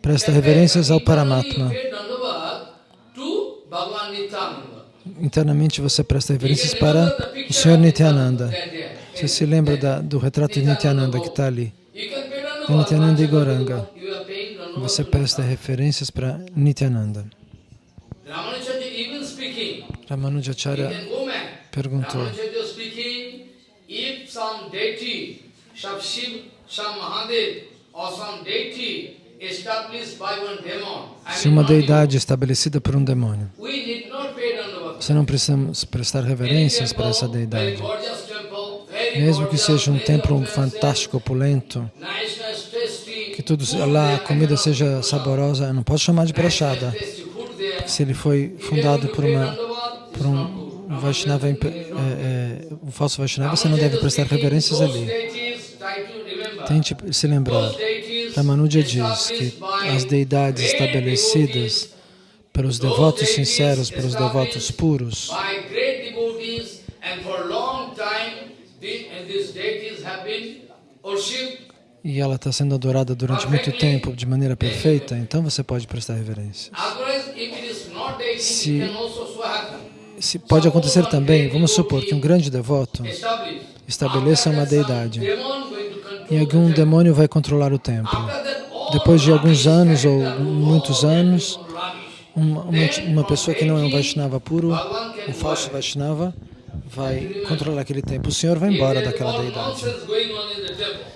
presta reverências ao Paramatma. Internamente você presta reverências para o Senhor Nityananda. Você se lembra da, do retrato de Nityananda que está ali? De Nityananda e Goranga. Você presta referências para Nityananda. Ramanujacharya perguntou, Ramanujacharya speaking, if some deity, some Shiv, some Mahadev, or some deity established by one demon, I se uma deidade estabelecida por um demônio, você não precisa prestar reverências para essa deidade. Mesmo que seja um templo fantástico, opulento, que tudo lá a comida seja saborosa, eu não posso chamar de prachada. Se ele foi fundado por uma por um Vaishnava, é, é, um falso Vaishnava, você não deve prestar reverências ali. Tente se lembrar. Ramanuja diz que as deidades estabelecidas pelos devotos sinceros, pelos devotos puros, by great devotees, and for long time, the, and these deities been worshipped. E ela está sendo adorada durante muito tempo de maneira perfeita, então você pode prestar reverência. Se-. Se pode acontecer também, vamos supor que um grande devoto estabeleça uma deidade e algum demônio vai controlar o templo. Depois de alguns anos ou muitos anos, uma, uma, uma pessoa que não é um Vaishnava puro, um falso Vaishnava, vai controlar aquele templo. O Senhor vai embora daquela deidade.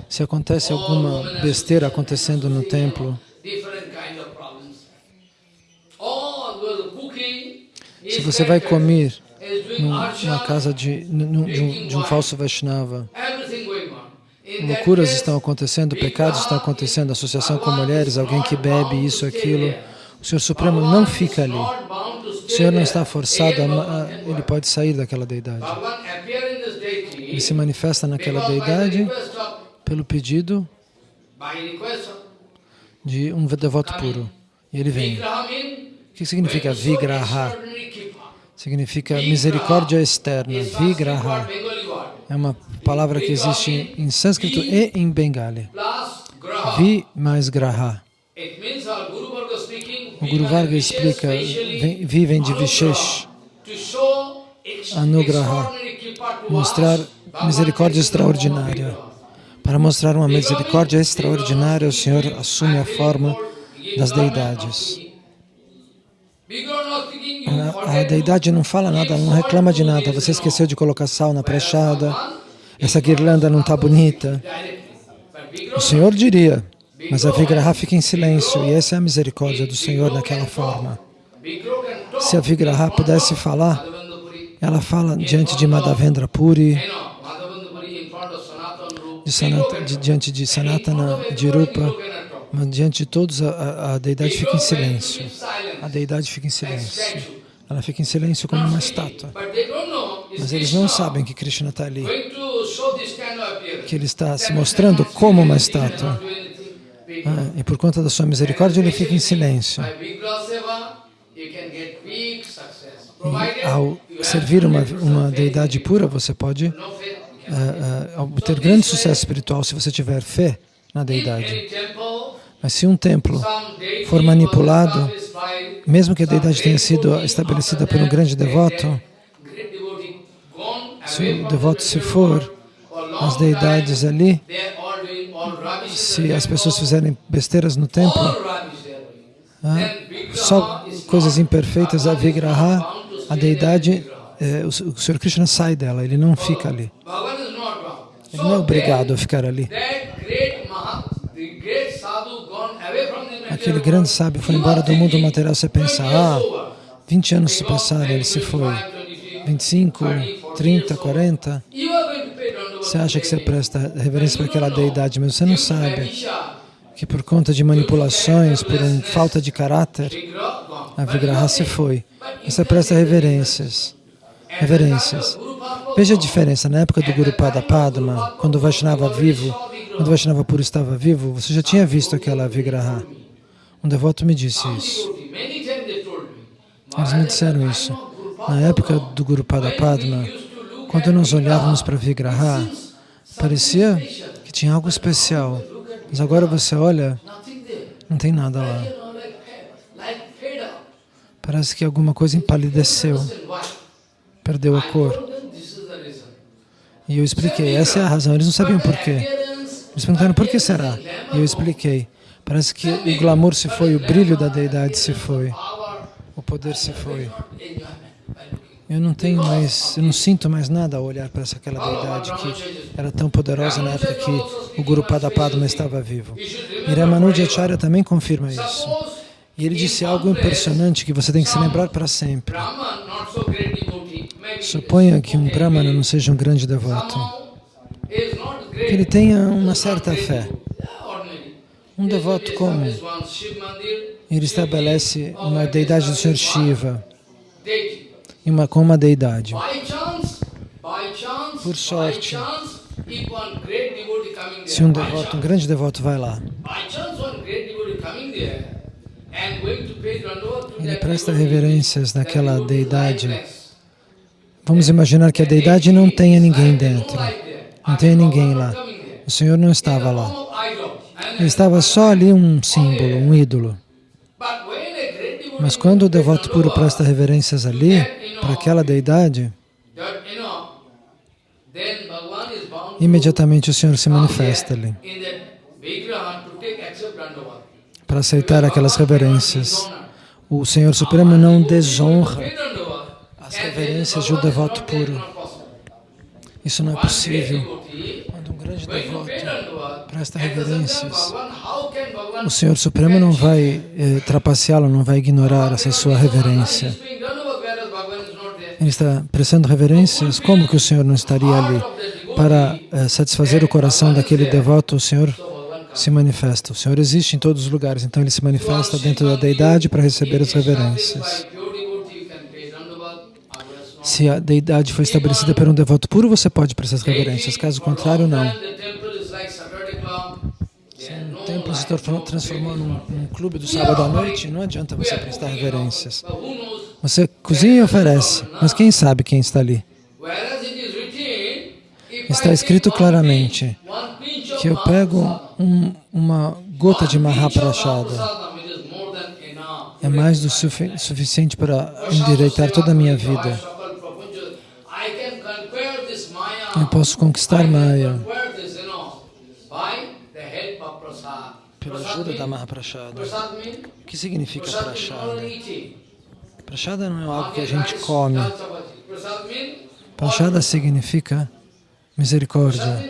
Se acontece alguma besteira acontecendo no templo, se você vai comer numa casa de, num- de, um, de um falso Vaishnava, loucuras estão acontecendo, pecados estão acontecendo, associação com mulheres, alguém que bebe isso, aquilo, o Senhor Supremo não fica ali. O Senhor não está forçado, a, ma- a- ele pode sair daquela deidade. Ele se manifesta naquela deidade pelo pedido de um devoto puro. E ele vem. O que significa Vigraha? Significa misericórdia externa. Vigraha é uma palavra que existe em sânscrito e em bengali. Vi mais graha. O Guru Varga explica, vem- vi vem de Vishesh, Anugraha, mostrar misericórdia extraordinária. Para mostrar uma misericórdia extraordinária, o Senhor assume a forma das deidades. A, deidade não fala nada, não reclama de nada. Você esqueceu de colocar sal na prachada, essa guirlanda não está bonita. O Senhor diria, mas a Vigraha fica em silêncio e essa é a misericórdia do Senhor naquela forma. Se a Vigraha pudesse falar, ela fala diante de Madhavendra Puri, de Sanata, de, diante de Sanatana, de mas diante de todos a, a deidade fica em silêncio. A deidade fica em silêncio. Ela fica em silêncio como uma estátua. Mas eles não sabem que Krishna está ali, que ele está se mostrando como uma estátua. Ah, e por conta da sua misericórdia, ele fica em silêncio. E ao servir uma, uma deidade pura, você pode ah, ah, obter grande sucesso espiritual se você tiver fé na deidade. Mas se um templo for manipulado, mesmo que a deidade tenha sido estabelecida por um grande devoto, se o devoto se for, as deidades ali, se as pessoas fizerem besteiras no templo, ah, só coisas imperfeitas, a Vigraha, a deidade, eh, o, o Sr. Krishna sai dela, ele não fica ali. Ele não é obrigado a ficar ali. Aquele grande sábio foi embora do mundo material. Você pensa, ah, 20 anos se passaram, ele se foi. 25, 30, 40. Você acha que você presta reverência para aquela deidade, mas você não sabe que por conta de manipulações, por falta de caráter, a Vigraha se foi. Você presta reverências. Reverências. Veja a diferença. Na época do Guru Pada Padma, quando o Vaishnava vivo, quando o Vaishnava puro estava vivo, você já tinha visto aquela Vigraha. Um devoto me disse isso. Eles me disseram isso. Na época do Guru Pada Padma, quando nós olhávamos para Vigraha, parecia que tinha algo especial. Mas agora você olha, não tem nada lá. Parece que alguma coisa empalideceu, perdeu a cor. E eu expliquei, essa é a razão. Eles não sabiam por quê. Eles perguntaram, por que será? E eu expliquei. Parece que o glamour se foi, o brilho da deidade se foi, o poder se foi. Eu não tenho mais, eu não sinto mais nada ao olhar para aquela deidade que era tão poderosa na época que o Guru Padapadma estava vivo. Iramanujacharya Acharya também confirma isso. E ele disse algo impressionante que você tem que se lembrar para sempre. Suponha que um Brahmana não seja um grande devoto, que ele tenha uma certa fé. Um devoto como ele estabelece uma deidade do Senhor Shiva uma, com uma deidade. Por sorte, se um devoto, um grande devoto vai lá, ele presta reverências naquela deidade. Vamos imaginar que a deidade não tenha ninguém dentro, não tenha ninguém lá. O Senhor não estava lá. Ele estava só ali um símbolo, um ídolo. Mas quando o devoto puro presta reverências ali, para aquela deidade, imediatamente o Senhor se manifesta ali para aceitar aquelas reverências. O Senhor Supremo não desonra as reverências de um devoto puro. Isso não é possível. Grande devoto presta reverências, o Senhor Supremo não vai eh, trapaceá-lo, não vai ignorar essa sua reverência. Ele está prestando reverências, como que o Senhor não estaria ali? Para eh, satisfazer o coração daquele devoto, o Senhor se manifesta. O Senhor existe em todos os lugares, então Ele se manifesta dentro da deidade para receber as reverências. Se a deidade foi estabelecida por um devoto puro, você pode prestar as reverências, caso contrário, não. Se um templo se transformou num, num clube do sábado à noite, não adianta você prestar reverências. Você cozinha e oferece, mas quem sabe quem está ali? Está escrito claramente que eu pego um, uma gota de Mahaprashada. É mais do sufi suficiente para endireitar toda a minha vida. Eu posso conquistar Maya pela ajuda da Mahaprashada. O que significa Prashada? Prashada não é algo que a gente come. Prashada significa misericórdia.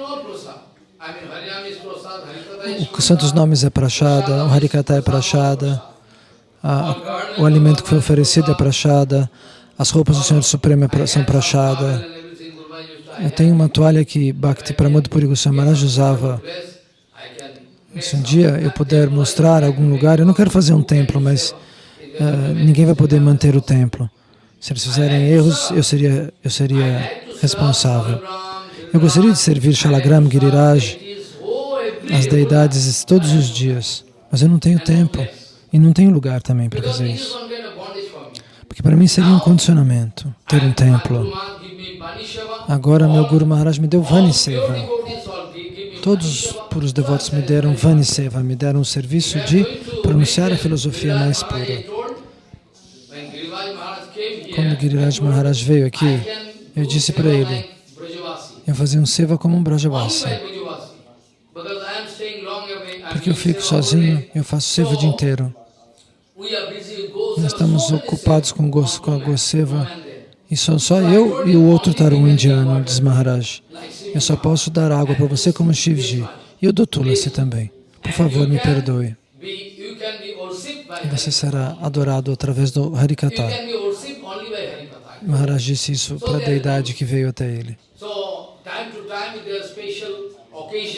O Santos Nomes é Prashada, o Harikata é Prashada, a, o alimento que foi oferecido é Prashada, as roupas do Senhor Supremo é são Prashada. Eu tenho uma toalha que Bhakti Pramod Puri usava. Se um dia eu puder mostrar algum lugar, eu não quero fazer um templo, mas uh, ninguém vai poder manter o templo. Se eles fizerem erros, eu seria, eu seria responsável. Eu gostaria de servir Shalagram, Giriraj, as deidades todos os dias, mas eu não tenho tempo e não tenho lugar também para fazer isso. Porque para mim seria um condicionamento ter um templo. Agora meu Guru Maharaj me deu Vani Seva. Todos os puros devotos me deram Vani Seva, me deram o serviço de pronunciar a filosofia mais pura. Quando Giriraj Maharaj veio aqui, eu disse para ele, eu fazia um seva como um Brajavasi. Porque eu fico sozinho, eu faço seva o dia inteiro. Nós estamos ocupados com, com a Goseva e sou só eu e o outro tarum indiano, diz Maharaj. Eu só posso dar água para você como Shivji. E eu dou Tulasi também. Por favor, me perdoe. E você será adorado através do Harikata. Maharaj disse isso para a deidade que veio até ele.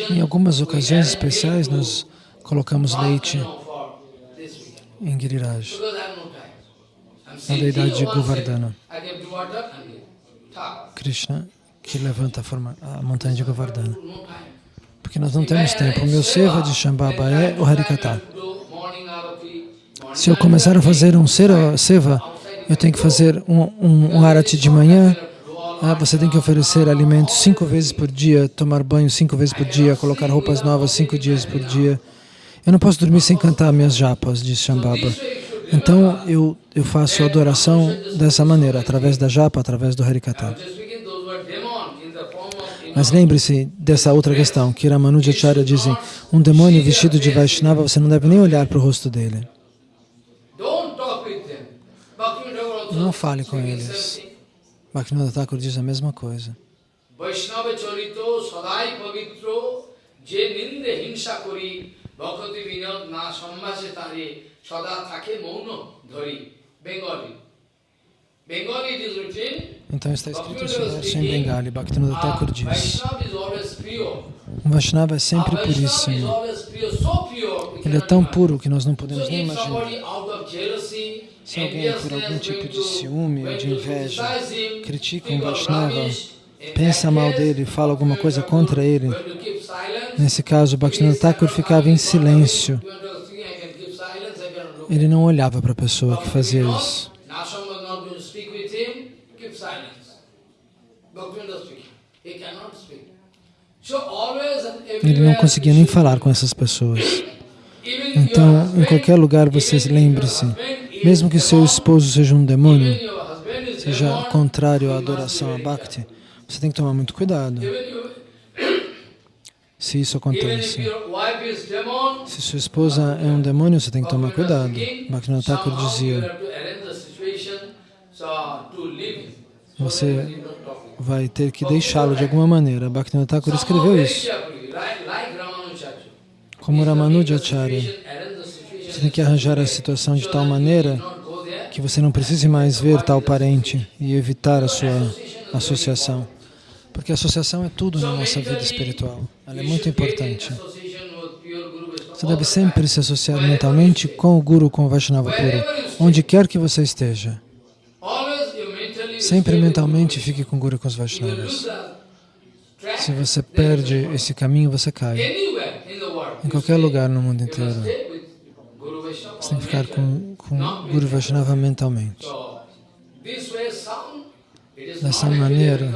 Em algumas ocasiões especiais, nós colocamos leite em Giriraj, na deidade de Govardhana. Krishna, que levanta a, forma, a montanha de Govardhana. Porque nós não temos tempo. O meu seva de Shambhava é o Harikata. Se eu começar a fazer um seva eu tenho que fazer um, um, um arati de manhã, ah, você tem que oferecer alimentos cinco vezes por dia, tomar banho cinco vezes por dia, colocar roupas novas cinco dias por dia. Eu não posso dormir sem cantar minhas japas, diz Shambhava. Então eu, eu faço adoração dessa maneira, através da japa, através do Harikata. Mas lembre-se dessa outra questão, que Ramanujacharya dizem, um demônio vestido de Vaishnava, você não deve nem olhar para o rosto dele. Não fale com eles. Bhaktivinoda Thakur diz a mesma coisa. Vaishnava charito sadai pavitro je ninde hinsa sada thake mauno dhari. Bengali. Bengali it is written Então está escrito esse verso em Bengali. Bhaktivinoda Thakur diz, Vaishnava um é sempre puríssimo. Ele é tão puro que nós não podemos nem imaginar. Se alguém, por algum tipo de ciúme ou de inveja, critica um Vaishnava, pensa mal dele, fala alguma coisa contra ele, nesse caso, Bhaktivinoda Thakur ficava em silêncio. Ele não olhava para a pessoa que fazia isso. Ele não conseguia nem falar com essas pessoas. Então, em qualquer lugar, você lembre-se, mesmo que seu esposo seja um demônio, seja contrário à adoração a Bhakti, você tem que tomar muito cuidado se isso acontece. Se sua esposa é um demônio, você tem que tomar cuidado. Bhaktivinoda Thakur dizia, você vai ter que deixá-lo de alguma maneira. Bhaktivinoda Thakur escreveu isso. Como Ramanujacharya, você tem que arranjar a situação de tal maneira que você não precise mais ver tal parente e evitar a sua associação. Porque a associação é tudo na nossa vida espiritual. Ela é muito importante. Você deve sempre se associar mentalmente com o Guru, com o Vaishnava puro, onde quer que você esteja. Sempre mentalmente fique com o Guru e com os Vaishnavas. Se você perde esse caminho, você cai. Em qualquer lugar no mundo inteiro. Você tem que ficar com, com Guru Vaishnava mentalmente. Dessa maneira,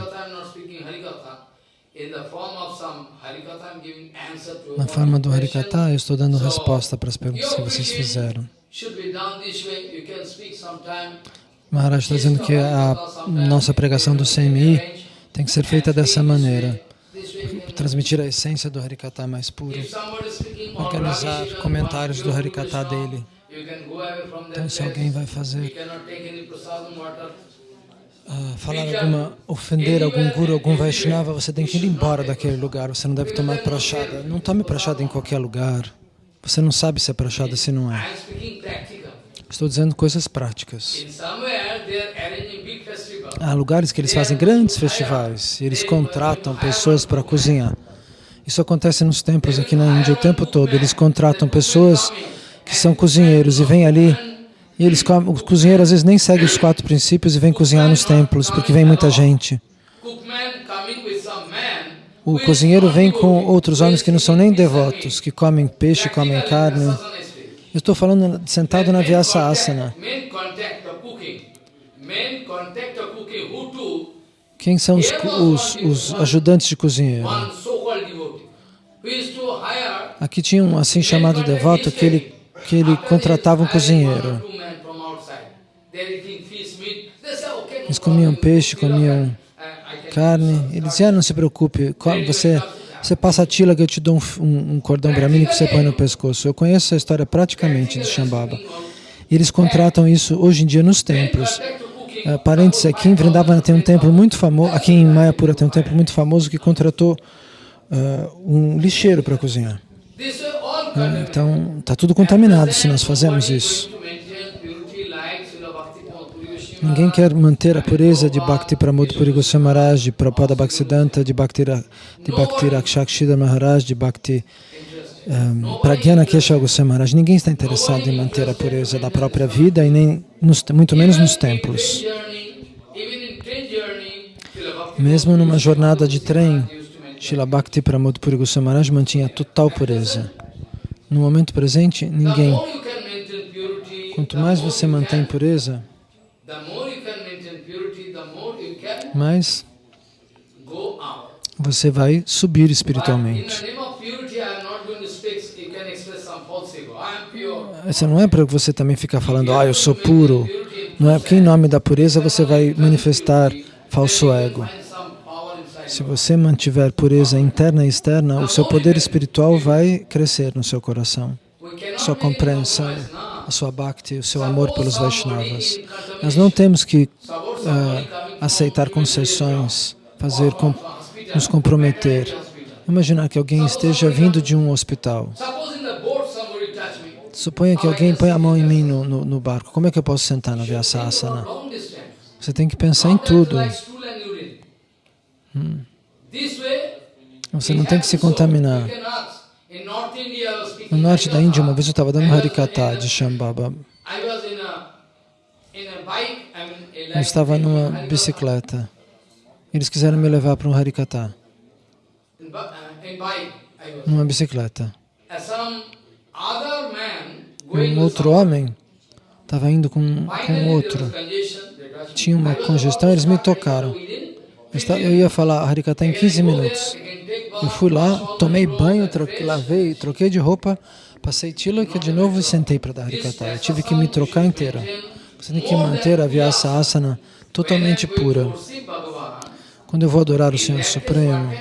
na forma do Harikata, eu estou dando resposta para as perguntas que vocês fizeram. Maharaj está dizendo que a nossa pregação do CMI tem que ser feita dessa maneira. Transmitir a essência do Harikata mais puro. Organizar comentários do Harikata dele. Então, se alguém vai fazer, uh, falar alguma, ofender algum guru, algum Vaishnava, você tem que ir embora daquele lugar. Você não deve tomar prachada. Não tome prachada em qualquer lugar. Você não sabe se é prachada, se não é. Estou dizendo coisas práticas. Há lugares que eles fazem grandes festivais e eles contratam pessoas para cozinhar. Isso acontece nos templos aqui na Índia o tempo todo. Eles contratam pessoas que são cozinheiros e vêm ali e eles comem, o cozinheiro às vezes nem segue os quatro princípios e vem cozinhar nos templos porque vem muita gente. O cozinheiro vem com outros homens que não são nem devotos, que comem peixe, comem carne. Eu estou falando sentado na Vyasa Asana. Quem são os, os, os ajudantes de cozinheiro? Aqui tinha um assim chamado devoto que ele, que ele contratava um cozinheiro. Eles comiam peixe, comiam carne. Ele dizia, ah, não se preocupe, você, você passa a tila que eu te dou um, um, cordão bramini que você põe no pescoço. Eu conheço essa história praticamente de Shambhava. Eles contratam isso hoje em dia nos templos. Uh, parênteses, aqui em Vrindavana tem um templo muito famoso, aqui em Mayapura tem um templo muito famoso que contratou uh, um lixeiro para cozinhar. Uh, então, está tudo contaminado se nós fazemos isso. Ninguém quer manter a pureza de Bhakti Pramod Puri Goswami Maharaj, de Prabhupada Bhaktisiddhanta, de Bhakti, de Bhakti Rakshakshida Maharaj, de Bhakti um, Pragyana Kesha Goswami Maharaj. Ninguém está interessado em manter a pureza da própria vida e nem nos, muito menos nos templos. Mesmo numa jornada de trem, Srila Bhakti Pramod Puri Goswami Maharaj mantinha total pureza. No momento presente, ninguém. Quanto mais você mantém pureza, mais você vai subir espiritualmente. Isso não é para você também ficar falando, ah, eu sou puro. Não é porque em nome da pureza você vai manifestar falso ego. Find some power inside Se você mantiver pureza interna e externa, o seu poder espiritual vai crescer no seu coração. Sua compreensão, a sua bhakti, o seu amor pelos Vaishnavas. Nós não temos que coming aceitar concessões, fazer com, nos comprometer. Imaginar que alguém esteja vindo de um hospital. Suponha que alguém põe a mão em mim no, no, no barco. Como é que eu posso sentar na Vyasasana? Você tem que pensar em tudo. Você não tem que se contaminar. No norte da Índia, uma vez eu estava dando Harikata de Shambhava. Eu estava numa bicicleta. Eles quiseram me levar para um Harikata, uh, numa bicicleta. Going um outro homem estava indo com, com outro. Tinha uma congestão, eles me tocaram. Within Eu, ia falar Harikata em 15 minutos. Eu fui lá, tomei banho, troquei, lavei, troquei de roupa, passei tilaka de novo e sentei para dar Harikata. Eu tive que me trocar inteira. Você tem que manter a Vyasa Asana totalmente pura. Quando eu vou adorar o Senhor Supremo,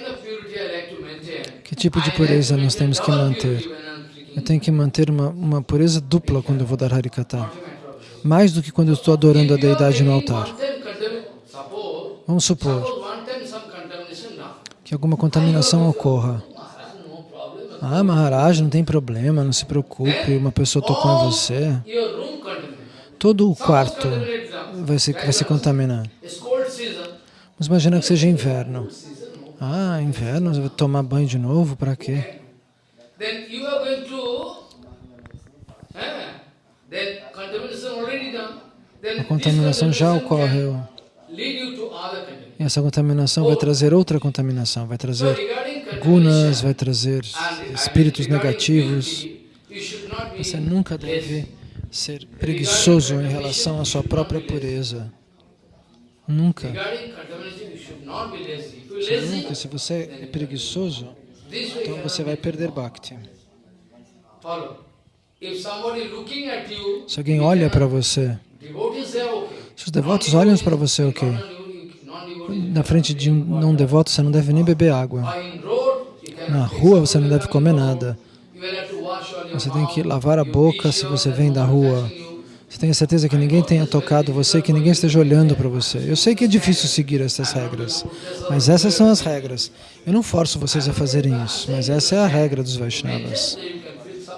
que tipo de pureza nós temos que manter? Eu tenho que manter uma, uma pureza dupla quando eu vou dar Harikata. Mais do que quando eu estou adorando a deidade no altar. Vamos supor que alguma contaminação ocorra. Ah, Maharaj, não tem problema, não se preocupe, uma pessoa tocou em você. Todo o quarto vai se, vai se contaminar. Mas imagina que seja inverno. Ah, inverno, você vai tomar banho de novo, para quê? Eh, A contaminação já ocorreu. E essa contaminação vai trazer outra contaminação, vai trazer gunas, vai trazer espíritos negativos. Você nunca deve ser preguiçoso em relação à sua própria pureza. Nunca. Você nunca, se você é preguiçoso, então você vai perder Bhakti. Se alguém olha para você. Se os devotos olham para você, ok. Na frente de um não devoto, você não deve nem beber água. Na rua, você não deve comer nada. Você tem que lavar a boca se você vem da rua. Você tenha certeza que ninguém tenha tocado você, que ninguém esteja olhando para você. Eu sei que é difícil seguir essas regras, mas essas são as regras. Eu não forço vocês a fazerem isso, mas essa é a regra dos Vaishnavas.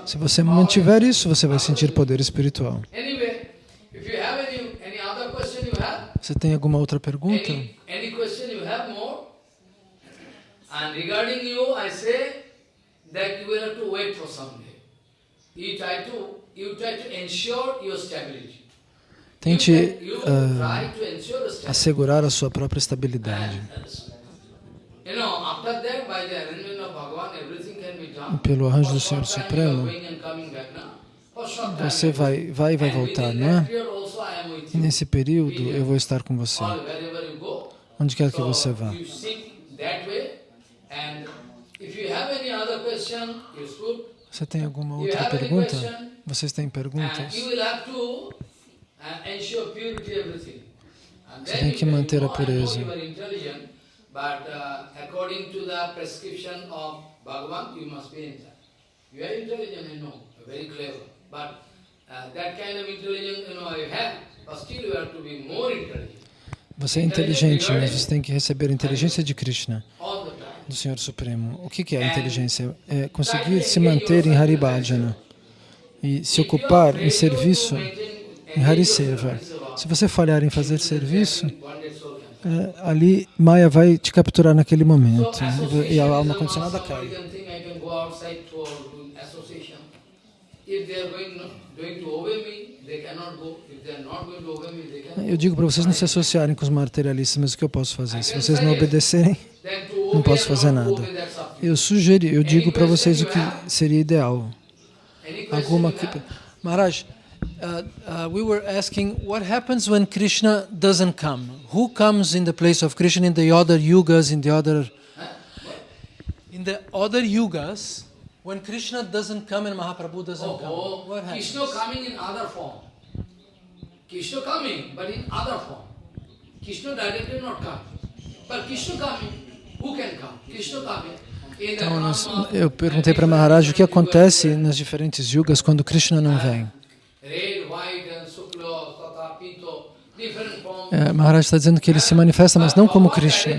Se você mantiver isso, você vai sentir poder espiritual. Anyway, if you have any, any other question you have, Você tem alguma outra pergunta? any, any question you have more, and regarding you, I say that you will have to wait for some day. You try to, you try to ensure your stability. Tente stability. assegurar a sua própria estabilidade. E pelo arranjo do Senhor Supremo, você vai, vai e vai voltar, não é? Nesse período eu vou estar com você, onde quer que você vá. Você tem alguma You outra pergunta? Vocês têm perguntas? you will have to uh, ensure purity everything. And Você tem que manter a pureza. But uh, according to the prescription of Bhagavan, you must be intelligent. You are intelligent, I know, you're very clever. But uh, Você é inteligente, mas você tem que receber a inteligência de Krishna, do Senhor Supremo. O que é a inteligência? É conseguir se manter em Haribhajana e se ocupar em serviço em Hariseva. Se você falhar em fazer serviço, é, ali Maya vai te capturar naquele momento e a alma condicionada cai. Eu digo para vocês não se associarem com os materialistas, mas o que eu posso fazer? Se vocês não obedecerem, não posso fazer nada. Eu sugeri, eu digo para vocês o que seria ideal. Alguma que... Maharaj, Uh, uh, we were asking what happens when Krishna doesn't come. Who comes in the place of Krishna in the other yugas, in the other in the other yugas? When Krishna doesn't come and Mahaprabhu doesn't Oh, come, oh, what happens? Krishna coming in other form. Krishna coming, but in other form. Krishna directly not come. But Krishna coming, who can come? Krishna coming. Então, nós, eu perguntei para Maharaj o que acontece nas diferentes yugas quando Krishna não vem. É, Maharaj está dizendo que ele se manifesta, mas não como Krishna.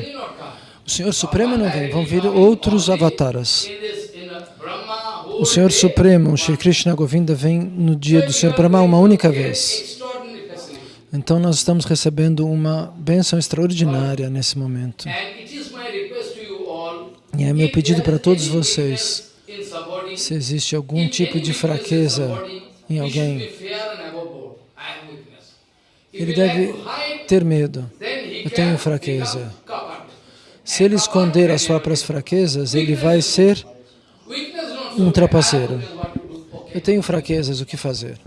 O Senhor Supremo não vem, vão vir outros avataras. In this, in the Brahma, O Senhor Supremo, Shri Krishna Govinda, vem no dia do Senhor Brahma uma única vez. Então nós estamos recebendo uma bênção extraordinária nesse momento. E é meu pedido para todos vocês, se existe algum tipo de fraqueza em alguém, ele deve ter medo. Eu tenho fraqueza. Se ele esconder as próprias fraquezas, ele vai ser um trapaceiro. Eu tenho fraquezas, o que fazer?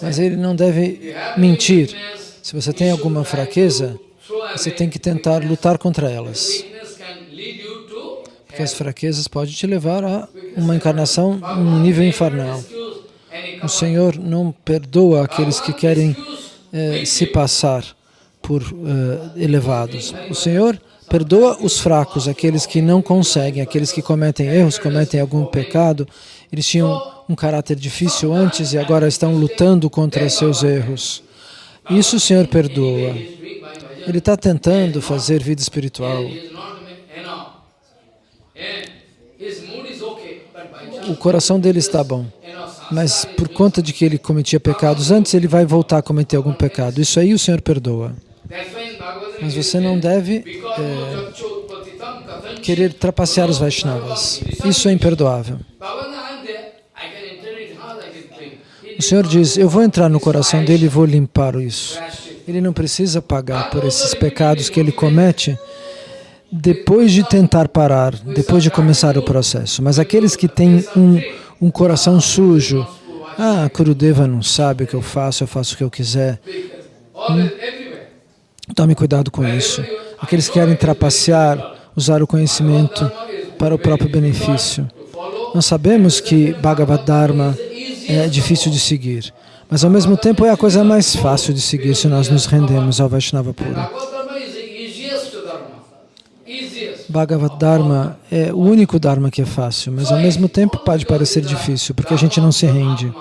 Mas ele não deve mentir. Se você tem alguma fraqueza, você tem que tentar lutar contra elas. Porque as fraquezas podem te levar a uma encarnação num nível infernal. O. Senhor não perdoa aqueles que querem eh, se passar por eh, elevados. O Senhor perdoa os fracos, aqueles que não conseguem, aqueles que cometem erros, cometem algum pecado. Eles tinham um caráter difícil antes e agora estão lutando contra seus erros. Isso o Senhor perdoa. Ele está tentando fazer vida espiritual. O coração dele está bom. Mas por conta de que ele cometia pecados antes, ele vai voltar a cometer algum pecado. Isso aí o Senhor perdoa. Mas você não deve kathanchit querer trapacear os Vaishnavas. Isso é imperdoável. O Senhor diz, eu vou entrar no coração dele e vou limpar isso. Ele não precisa pagar por esses pecados que ele comete depois de tentar parar, depois de começar o processo. Mas aqueles que têm um, um coração sujo, ah, Kurudeva não sabe o que eu faço, eu faço o que eu quiser. Everywhere. Tome cuidado com isso. Aqueles que querem trapacear, usar o conhecimento para o próprio benefício. Nós sabemos que Bhagavad Dharma é difícil de seguir, mas ao mesmo tempo é a coisa mais fácil de seguir se nós nos rendemos ao Vaishnava puro. Bhagavad Dharma é o único Dharma que é fácil, mas ao mesmo tempo pode parecer difícil, porque a gente não se rende.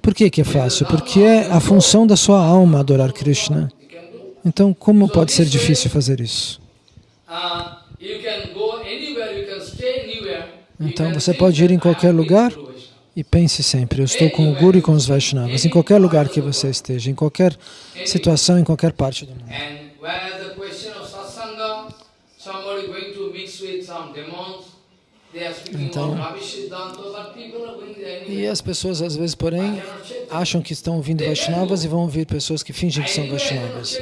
Por que, que é fácil? Porque é a função da sua alma adorar Krishna. Então, como pode ser difícil fazer isso? You Então, você pode ir em qualquer lugar e pense sempre, eu estou com o Guru e com os Vaishnavas, em qualquer lugar que você esteja, em qualquer situação, em qualquer parte do mundo. And whereas the question of satsanga, somebody going to mix with some demons, they are speaking Então- about Ravi Siddhanta, but people are going there E as pessoas, às vezes, porém, acham que estão ouvindo Vaishnavas e vão ouvir pessoas que fingem que são Vaishnavas.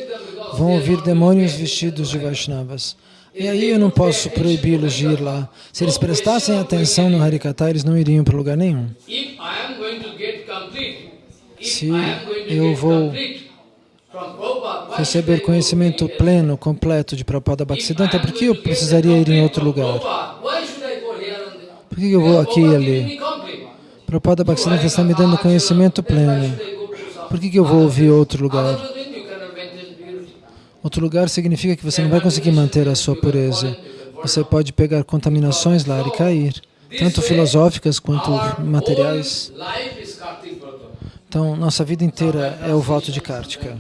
Vão ouvir demônios vestidos de Vaishnavas. E aí eu não posso proibi-los de ir lá. Se eles prestassem atenção no Harikata, eles não iriam para lugar nenhum. Se eu vou Receber conhecimento pleno, completo de Prabhupada Bhaktisiddhanta, por que eu precisaria ir em outro lugar? Prabhupada, why should I go here and there? Por que eu vou aqui e ali? Prabhupada Bhaktisiddhanta está me dando conhecimento pleno. Por que, que eu vou ouvir outro lugar? Outro lugar significa que você não vai conseguir manter a sua pureza. Você pode pegar contaminações lá e cair, tanto filosóficas quanto materiais. Então, nossa vida inteira é o voto de Kartika.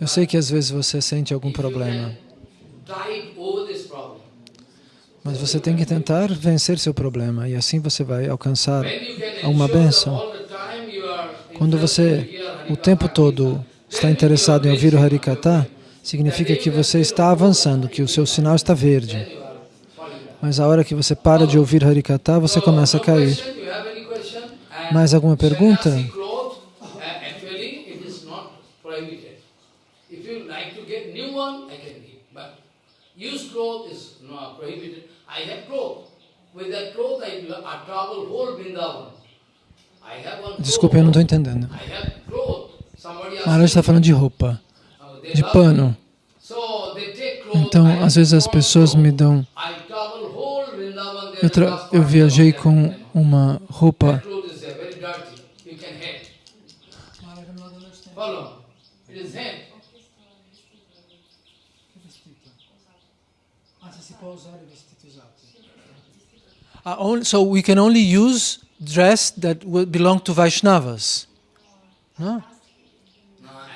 Eu sei que às vezes você sente algum problema, mas você tem que tentar vencer seu problema e assim você vai alcançar uma bênção. Quando você o tempo todo está interessado em ouvir o Harikata, significa que você está avançando, que o seu sinal está verde. Mas a hora que você para de ouvir Harikata, você começa a cair. Mais alguma pergunta? Use cloth is not prohibited. I have cloth. with that cloth I, I travel whole Vrindavan. I have one Desculpa, eu não estou entendendo. I have cloth. Somebody asked Maharaj está falando de roupa, uh, de pano. me. So they take clothes, Então, I às vezes as pessoas cloth. me dão. I travel whole Vrindavan, there Eu, tra- eu viajei com uma roupa. That cloth is there, very dirty. You can hate. Follow. It is hate. Ah, only- so we can only use dress that belong to Vaishnavas. No? Now,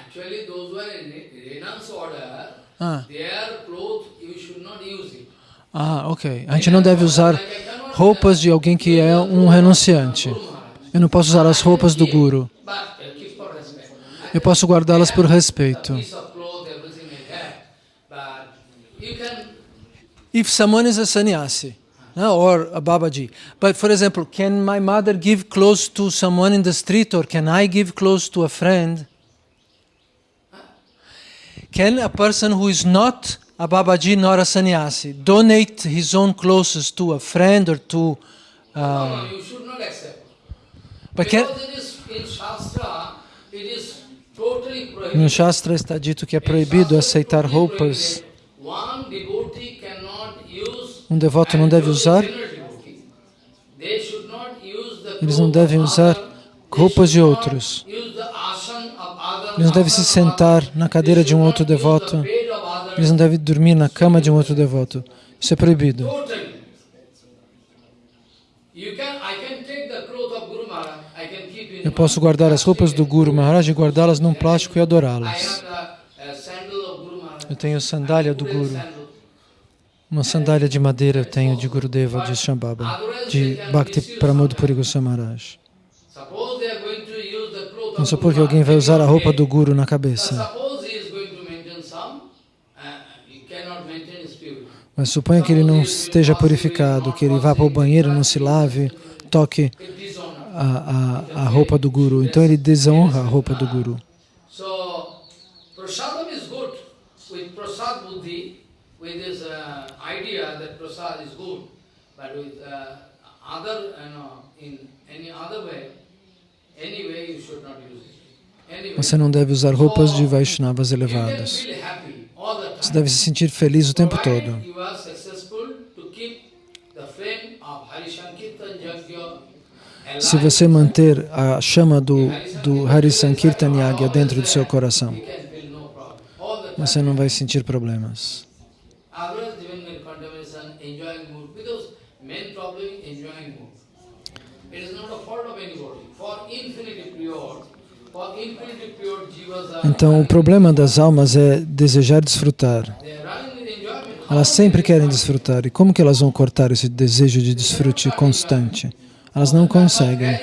actually, those who are in renounced order, Ah, their clothes you should not use it. ah, ok. A gente não deve usar roupas de alguém que é um renunciante. Eu não posso usar as roupas do Guru. Eu posso guardá-las por respeito. If someone is a sannyasi no, or a Babaji, but for example, can my mother give clothes to someone in the street or can I give clothes to a friend? Can a person who is not a Babaji nor a sannyasi donate his own clothes to a friend or to. Uh, no, you should not accept. but can, Because it is in Shastra, it is totally no prohibited. Shastra está dito que é proibido aceitar roupas. One devotee cannot use Um devoto não deve usar, eles não devem usar roupas de outros. Eles não devem se sentar na cadeira de um outro devoto. Eles não devem dormir na cama de um outro devoto. Isso é proibido. Eu posso guardar as roupas do Guru Maharaj e guardá-las num plástico e adorá-las. Eu tenho sandália do Guru. Uma sandália de madeira eu tenho de Gurudeva, de Shambhava, de Bhakti Pramod Puri cloth Vamos of supor que alguém vai usar a roupa do Guru na cabeça. Mas suponha que ele não esteja purificado, que ele vá para o banheiro, não se lave, toque a, a, a roupa do Guru. Então ele desonra a roupa do Guru. So, prasadam is good. With prasad buddhi, with this uh, idea that prasad is good, but with uh, other, you know, in any other way, any way you should not use it. Anyway, Você não deve usar roupas de Vaishnavas elevadas. Você deve se sentir feliz o tempo todo. Se você manter a chama do, do Hari Sankirtan Yagya dentro do seu coração, você não vai sentir problemas. In contamination, enjoying mood, because main problem is enjoying mood. It is not a fault of anybody. For infinity Então, o problema das almas é desejar desfrutar. Elas sempre querem desfrutar. E como que elas vão cortar esse desejo de desfrute constante? Elas não conseguem.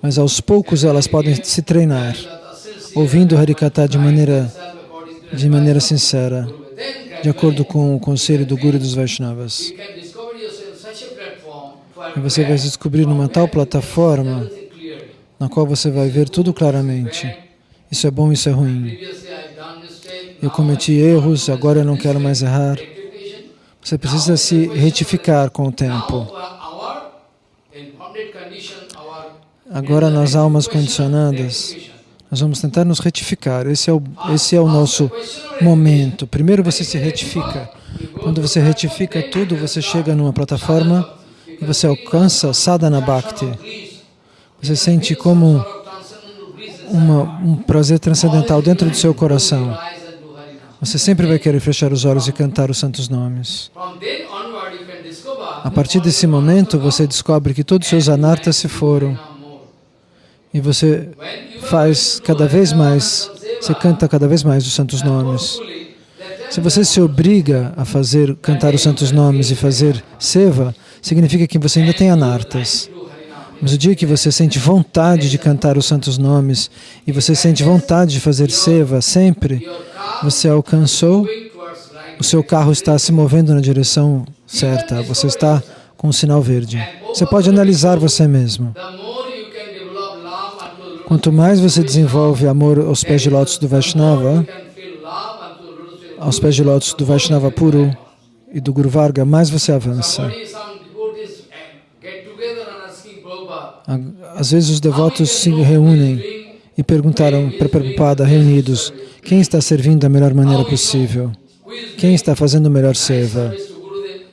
Mas aos poucos elas podem se treinar, ouvindo Harikata de maneira, de maneira sincera, de acordo com o conselho do Guru dos Vaishnavas. E você vai se descobrir numa tal plataforma na qual você vai ver tudo claramente. Isso é bom, isso é ruim. Eu cometi erros, agora eu não quero mais errar. Você precisa se retificar com o tempo. Agora, nas almas condicionadas, nós vamos tentar nos retificar. Esse é o, esse é o nosso momento. Primeiro você se retifica. Quando você retifica tudo, você chega numa plataforma e você alcança sadhana bhakti. Você sente como uma, um prazer transcendental dentro do seu coração. Você sempre vai querer fechar os olhos e cantar os santos nomes. A partir desse momento, você descobre que todos os seus anartas se foram. E você faz cada vez mais, você canta cada vez mais os santos nomes. Se você se obriga a fazer, cantar os santos nomes e fazer seva, significa que você ainda tem anartas. Mas o dia que você sente vontade de cantar os santos nomes e você sente vontade de fazer seva sempre, você alcançou, o seu carro está se movendo na direção certa, você está com o sinal verde. Você pode analisar você mesmo. Quanto mais você desenvolve amor aos pés de lótus do Vaishnava, aos pés de lótus do Vaishnava puro e do Guru Varga, mais você avança. Às vezes os devotos se reúnem e perguntaram para Prabhupada, reunidos, quem está servindo da melhor maneira possível? Quem está fazendo o melhor seva?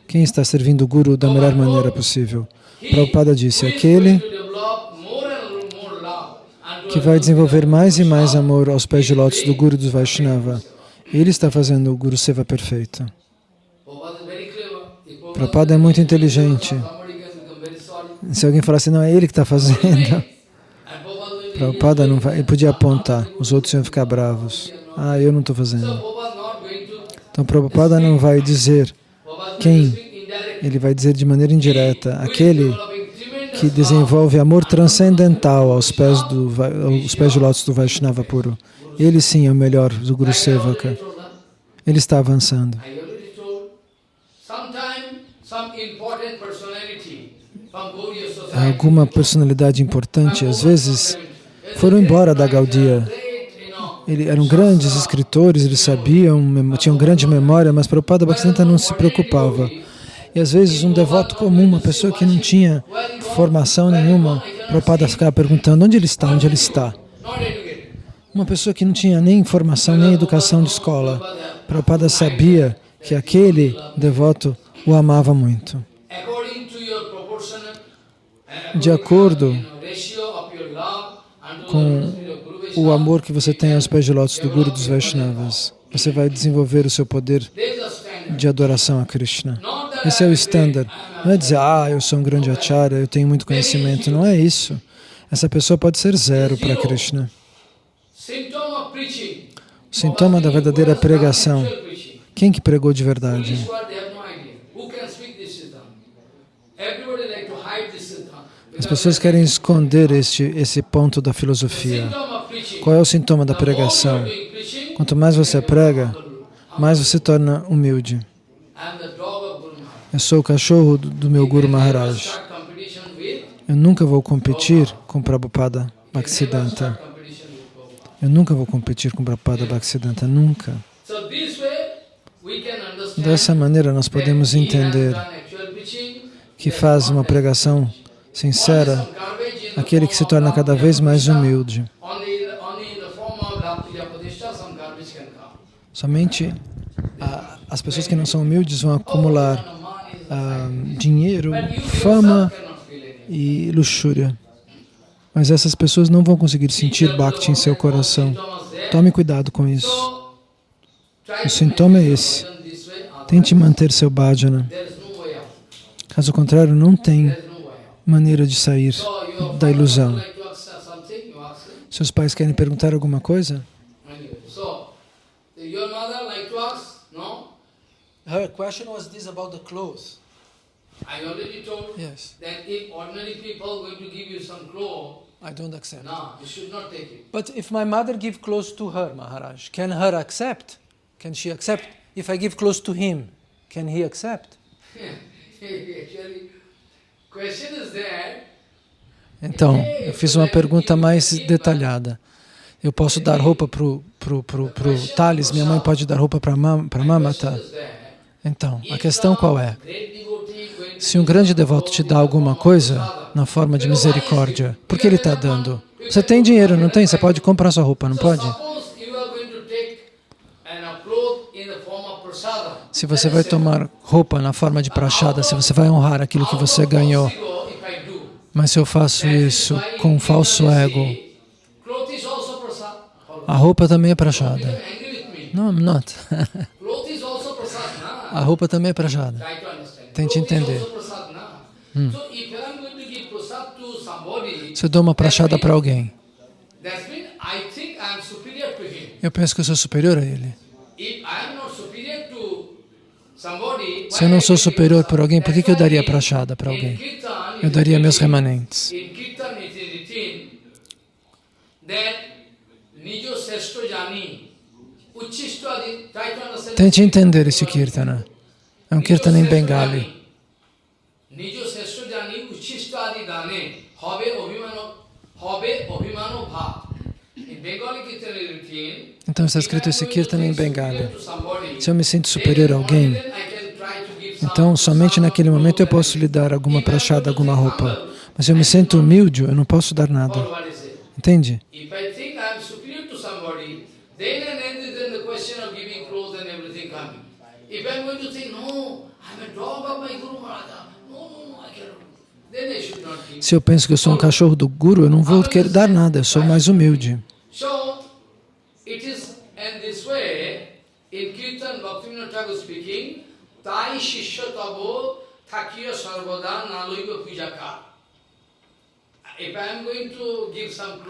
Quem está servindo o Guru da melhor maneira possível? Prabhupada disse, aquele going to develop more and more love and que vai desenvolver mais e mais amor aos pés de lótus do Guru dos Vaishnava. Ele está fazendo o Guru Seva perfeito. Prabhupada é muito inteligente. Se alguém falar assim, não, é ele que está fazendo. Prabhupada não vai, ele podia apontar, os outros iam ficar bravos. Ah, eu não estou fazendo. Então Prabhupada não vai dizer Quem? Ele vai dizer de maneira indireta, aquele que desenvolve amor transcendental aos pés, do, aos pés de lótus do Vaishnava puro. Ele sim é o melhor do Guru Sevaka. Ele está avançando. Alguma personalidade importante, às vezes, foram embora da Gaudia. Eram grandes escritores, eles sabiam, tinham grande memória, mas Prabhupada Bhaktisiddhanta não se preocupava. E às vezes um devoto comum, uma pessoa que não tinha formação nenhuma, Prabhupada ficava perguntando onde ele está, onde ele está. Uma pessoa que não tinha nem formação, nem educação de escola. Prabhupada sabia que aquele devoto o amava muito. De acordo com o amor que você tem aos pés de lótus do Guru dos Vaishnavas, você vai desenvolver o seu poder de adoração a Krishna. Esse é o am standard. Não é dizer, ah, eu sou um grande acharya, eu tenho muito conhecimento. Não é isso. Essa pessoa pode ser zero para Krishna. O sintoma da verdadeira pregação. Quem que pregou de verdade? As pessoas querem esconder este, esse ponto da filosofia. Qual é o sintoma da pregação? Quanto mais você prega, mais você torna humilde. Eu sou o cachorro do meu Guru Maharaj. Eu nunca vou competir com Prabhupada Bhaktisiddhanta. Eu nunca vou competir com Prabhupada Bhaktisiddhanta, nunca. Dessa maneira nós podemos entender que faz uma pregação sincera aquele que se torna cada vez mais humilde. Only, only in the form of Bhakti Padishta some garbage can come. Somente as pessoas que não são humildes vão acumular ah, dinheiro, fama e luxúria. Mas essas pessoas não vão conseguir sentir Bhakti em seu coração. Tome cuidado com isso. O to sintoma é esse. Tente manter seu bhajana. Caso contrário, não tem maneira de sair da ilusão. Seus pais querem perguntar alguma coisa? Anyway, so your mother like to ask? No? Her question was this about the clothes. I already told Yes, that if ordinary people going to give you some clothes, I don't accept. no, you should not take it. But if my mother give clothes to her, Maharaj, can her accept? Can she accept? If I give clothes to him, can he accept? Actually, question is that Então, eu fiz uma pergunta mais detalhada. Eu posso dar roupa pro, pro Thales, minha mãe pode dar roupa para para Mamata. Então, a questão qual é? Se um grande devoto te dá alguma coisa na forma de misericórdia, por que ele está dando? Você tem dinheiro, não tem? Você pode comprar sua roupa, não pode? Se você vai tomar roupa na forma de prachada, se você vai honrar aquilo que você ganhou, mas se eu faço isso com um falso ego, a roupa também é prachada. Não, I'm not. Cloth is also prasad, na? A roupa também é understand. Tente Cloth is entender. somebody, Se eu dou uma prachada para alguém, eu penso que eu sou superior a ele. Se eu não sou superior por alguém, por que, que eu daria prachada para alguém? Eu daria meus remanentes. Nijo Sesto Jani Tente entender esse kirtana. É um kirtana em Bengali. Então está escrito esse kirtana em Bengali. Se eu me sinto superior a alguém, então somente naquele momento eu posso lhe dar alguma prachada, alguma roupa. Mas eu me sinto humilde, eu não posso dar nada. Entende? If I think I am superior to somebody, then and then then the question of giving clothes and everything coming. If I am going to think, no, I am a dog of my Guru Maharaja, no, no, no, I cannot. Then I should not give. Se eu penso que eu sou um cachorro do Guru, eu não vou querer dar nada, eu sou mais humilde.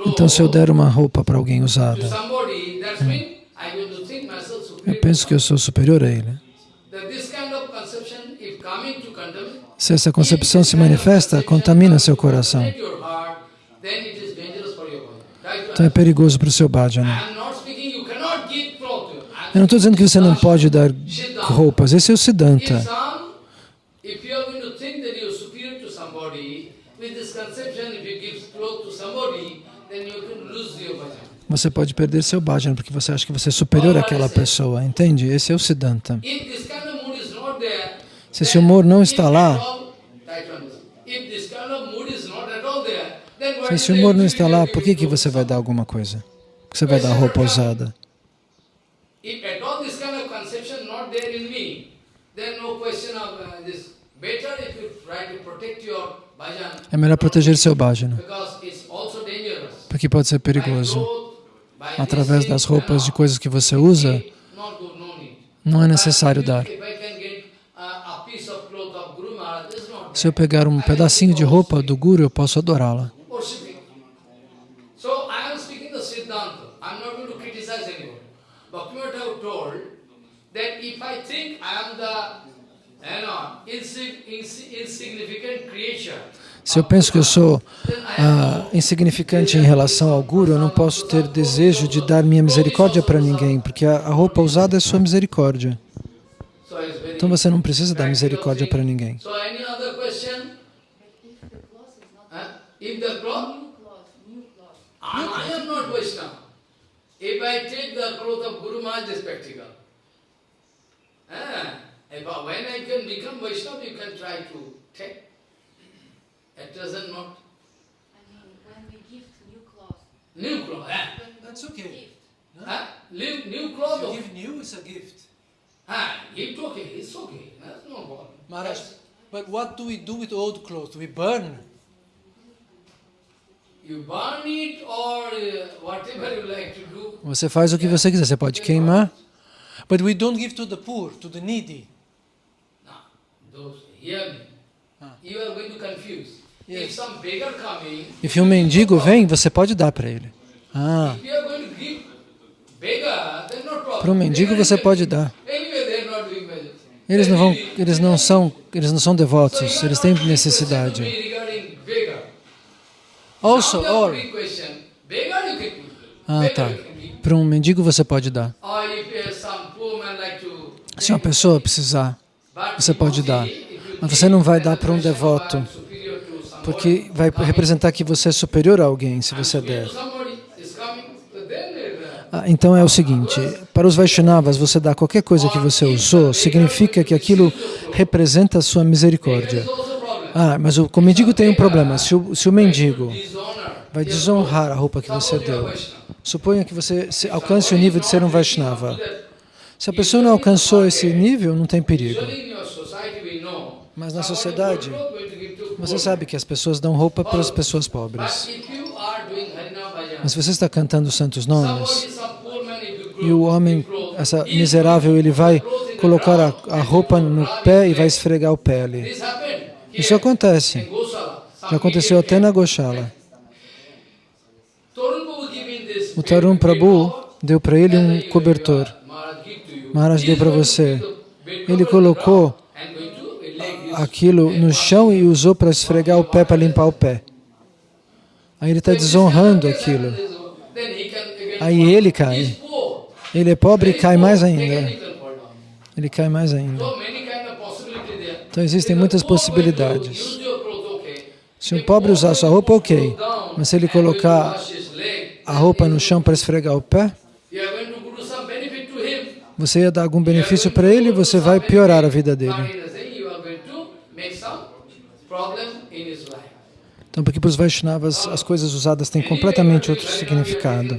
Então, se eu der uma roupa para alguém usada, myself eu penso que eu sou superior a ele. Se essa concepção se manifesta, contamina seu coração. Então é perigoso para o seu bhajana. I'm Eu não estou dizendo que você não pode dar roupas, esse é o Siddhanta. Você pode perder seu bhajana porque você acha que você é superior àquela pessoa, entende? Esse é o Siddhanta. If this kind of mood is not there, Se esse humor não está lá, se esse humor não está lá, por que, que você vai dar alguma coisa? Por que você vai dar roupa usada? Uh, É melhor proteger seu bhajana, porque pode ser perigoso. Através das roupas de coisas que você usa, não é necessário dar. If I can get uh, a piece of cloth of Guru Maharaj, it's not Se eu pegar um pedacinho de roupa do Guru, eu posso adorá-la. Se eu penso que eu sou ah, insignificante em relação ao Guru, eu não posso ter desejo de dar minha misericórdia para ninguém, porque a, a roupa usada é sua misericórdia. Então você não precisa dar misericórdia para ninguém. If the cloth, I, I am not Vaishnava. If I take the cloth of Guru Maharaj, is practical. Ah, if when I can become Vaishnava, you can try to take. At present not. I mean, when we gift new clothes, New cloth, ah, That's okay. ah, new, new cloth. of- new, it's a gift. Ah, gift okay, it's okay. That's no problem. Maharaj, but what do we do with old clothes? We burn. Você faz o que você quiser, você pode queimar. But we don't give to the poor, to the needy. Ah. If um mendigo vem, você pode dar para ele. Ah, para um mendigo você pode dar. Eles não vão, eles não são, eles não são devotos, eles têm necessidade. Also, or, ah, tá. Para um mendigo você pode dar. To Se uma pessoa precisar, você pode dar. Mas você não vai dar para um devoto, porque vai representar que você é superior a alguém se você der. uh, Ah, então é o seguinte, para os Vaishnavas, você dá qualquer coisa que você usou, significa que aquilo representa a sua misericórdia. Ah, mas o, o mendigo tem um problema. Se o, se o mendigo vai desonrar a roupa que você deu, suponha que você alcance o nível de ser um Vaishnava. Se a pessoa não alcançou esse nível, não tem perigo. Mas na sociedade, Você sabe que as pessoas dão roupa para as pessoas pobres. Mas se você está cantando os santos nomes e o homem, essa miserável, ele vai colocar a, a roupa no pé e vai esfregar o pé. Isso acontece. Já aconteceu até na Goshala. O Tarun Prabhu deu para ele um cobertor. Maharaj deu para você. Ele colocou aquilo no chão e usou para esfregar o pé, para limpar o pé. Aí ele está desonrando aquilo. Aí ele cai. Ele é pobre e cai mais ainda. Ele cai mais ainda. Então existem muitas possibilidades. Se um pobre usar sua roupa, ok. Mas se ele colocar a roupa no chão para esfregar o pé, você ia dar algum benefício para ele e você vai piorar a vida dele. Então, porque para os Vaishnavas as coisas usadas têm completamente outro significado.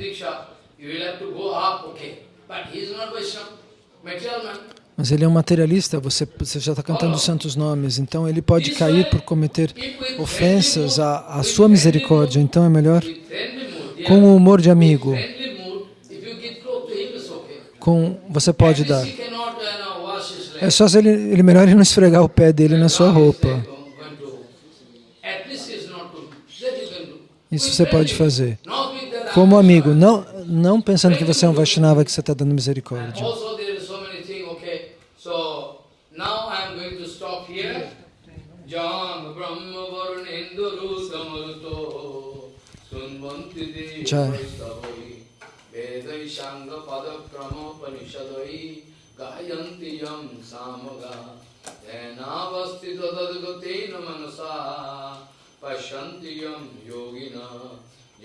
Mas ele é um materialista, você, você já está cantando os santos nomes, então ele pode cair por cometer ofensas à, à sua misericórdia. Então é melhor com o humor de amigo, com você pode dar. É só se ele, ele melhor ele não esfregar o pé dele na sua roupa. Isso você pode fazer. Como amigo, não, não pensando que você é um Vaishnava que você está dando misericórdia. Jai.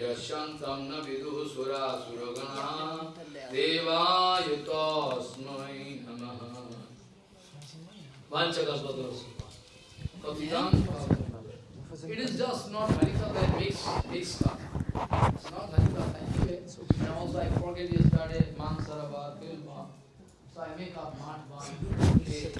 यशन्तं न विदुः सुरा सुरगणा देवाय तस्मै नमः It is just not Harika that makes, makes stuff. It's not Harikatha anyway. And also I forget yesterday, Man Sarabha, Kilma. So I make up Mat Ban.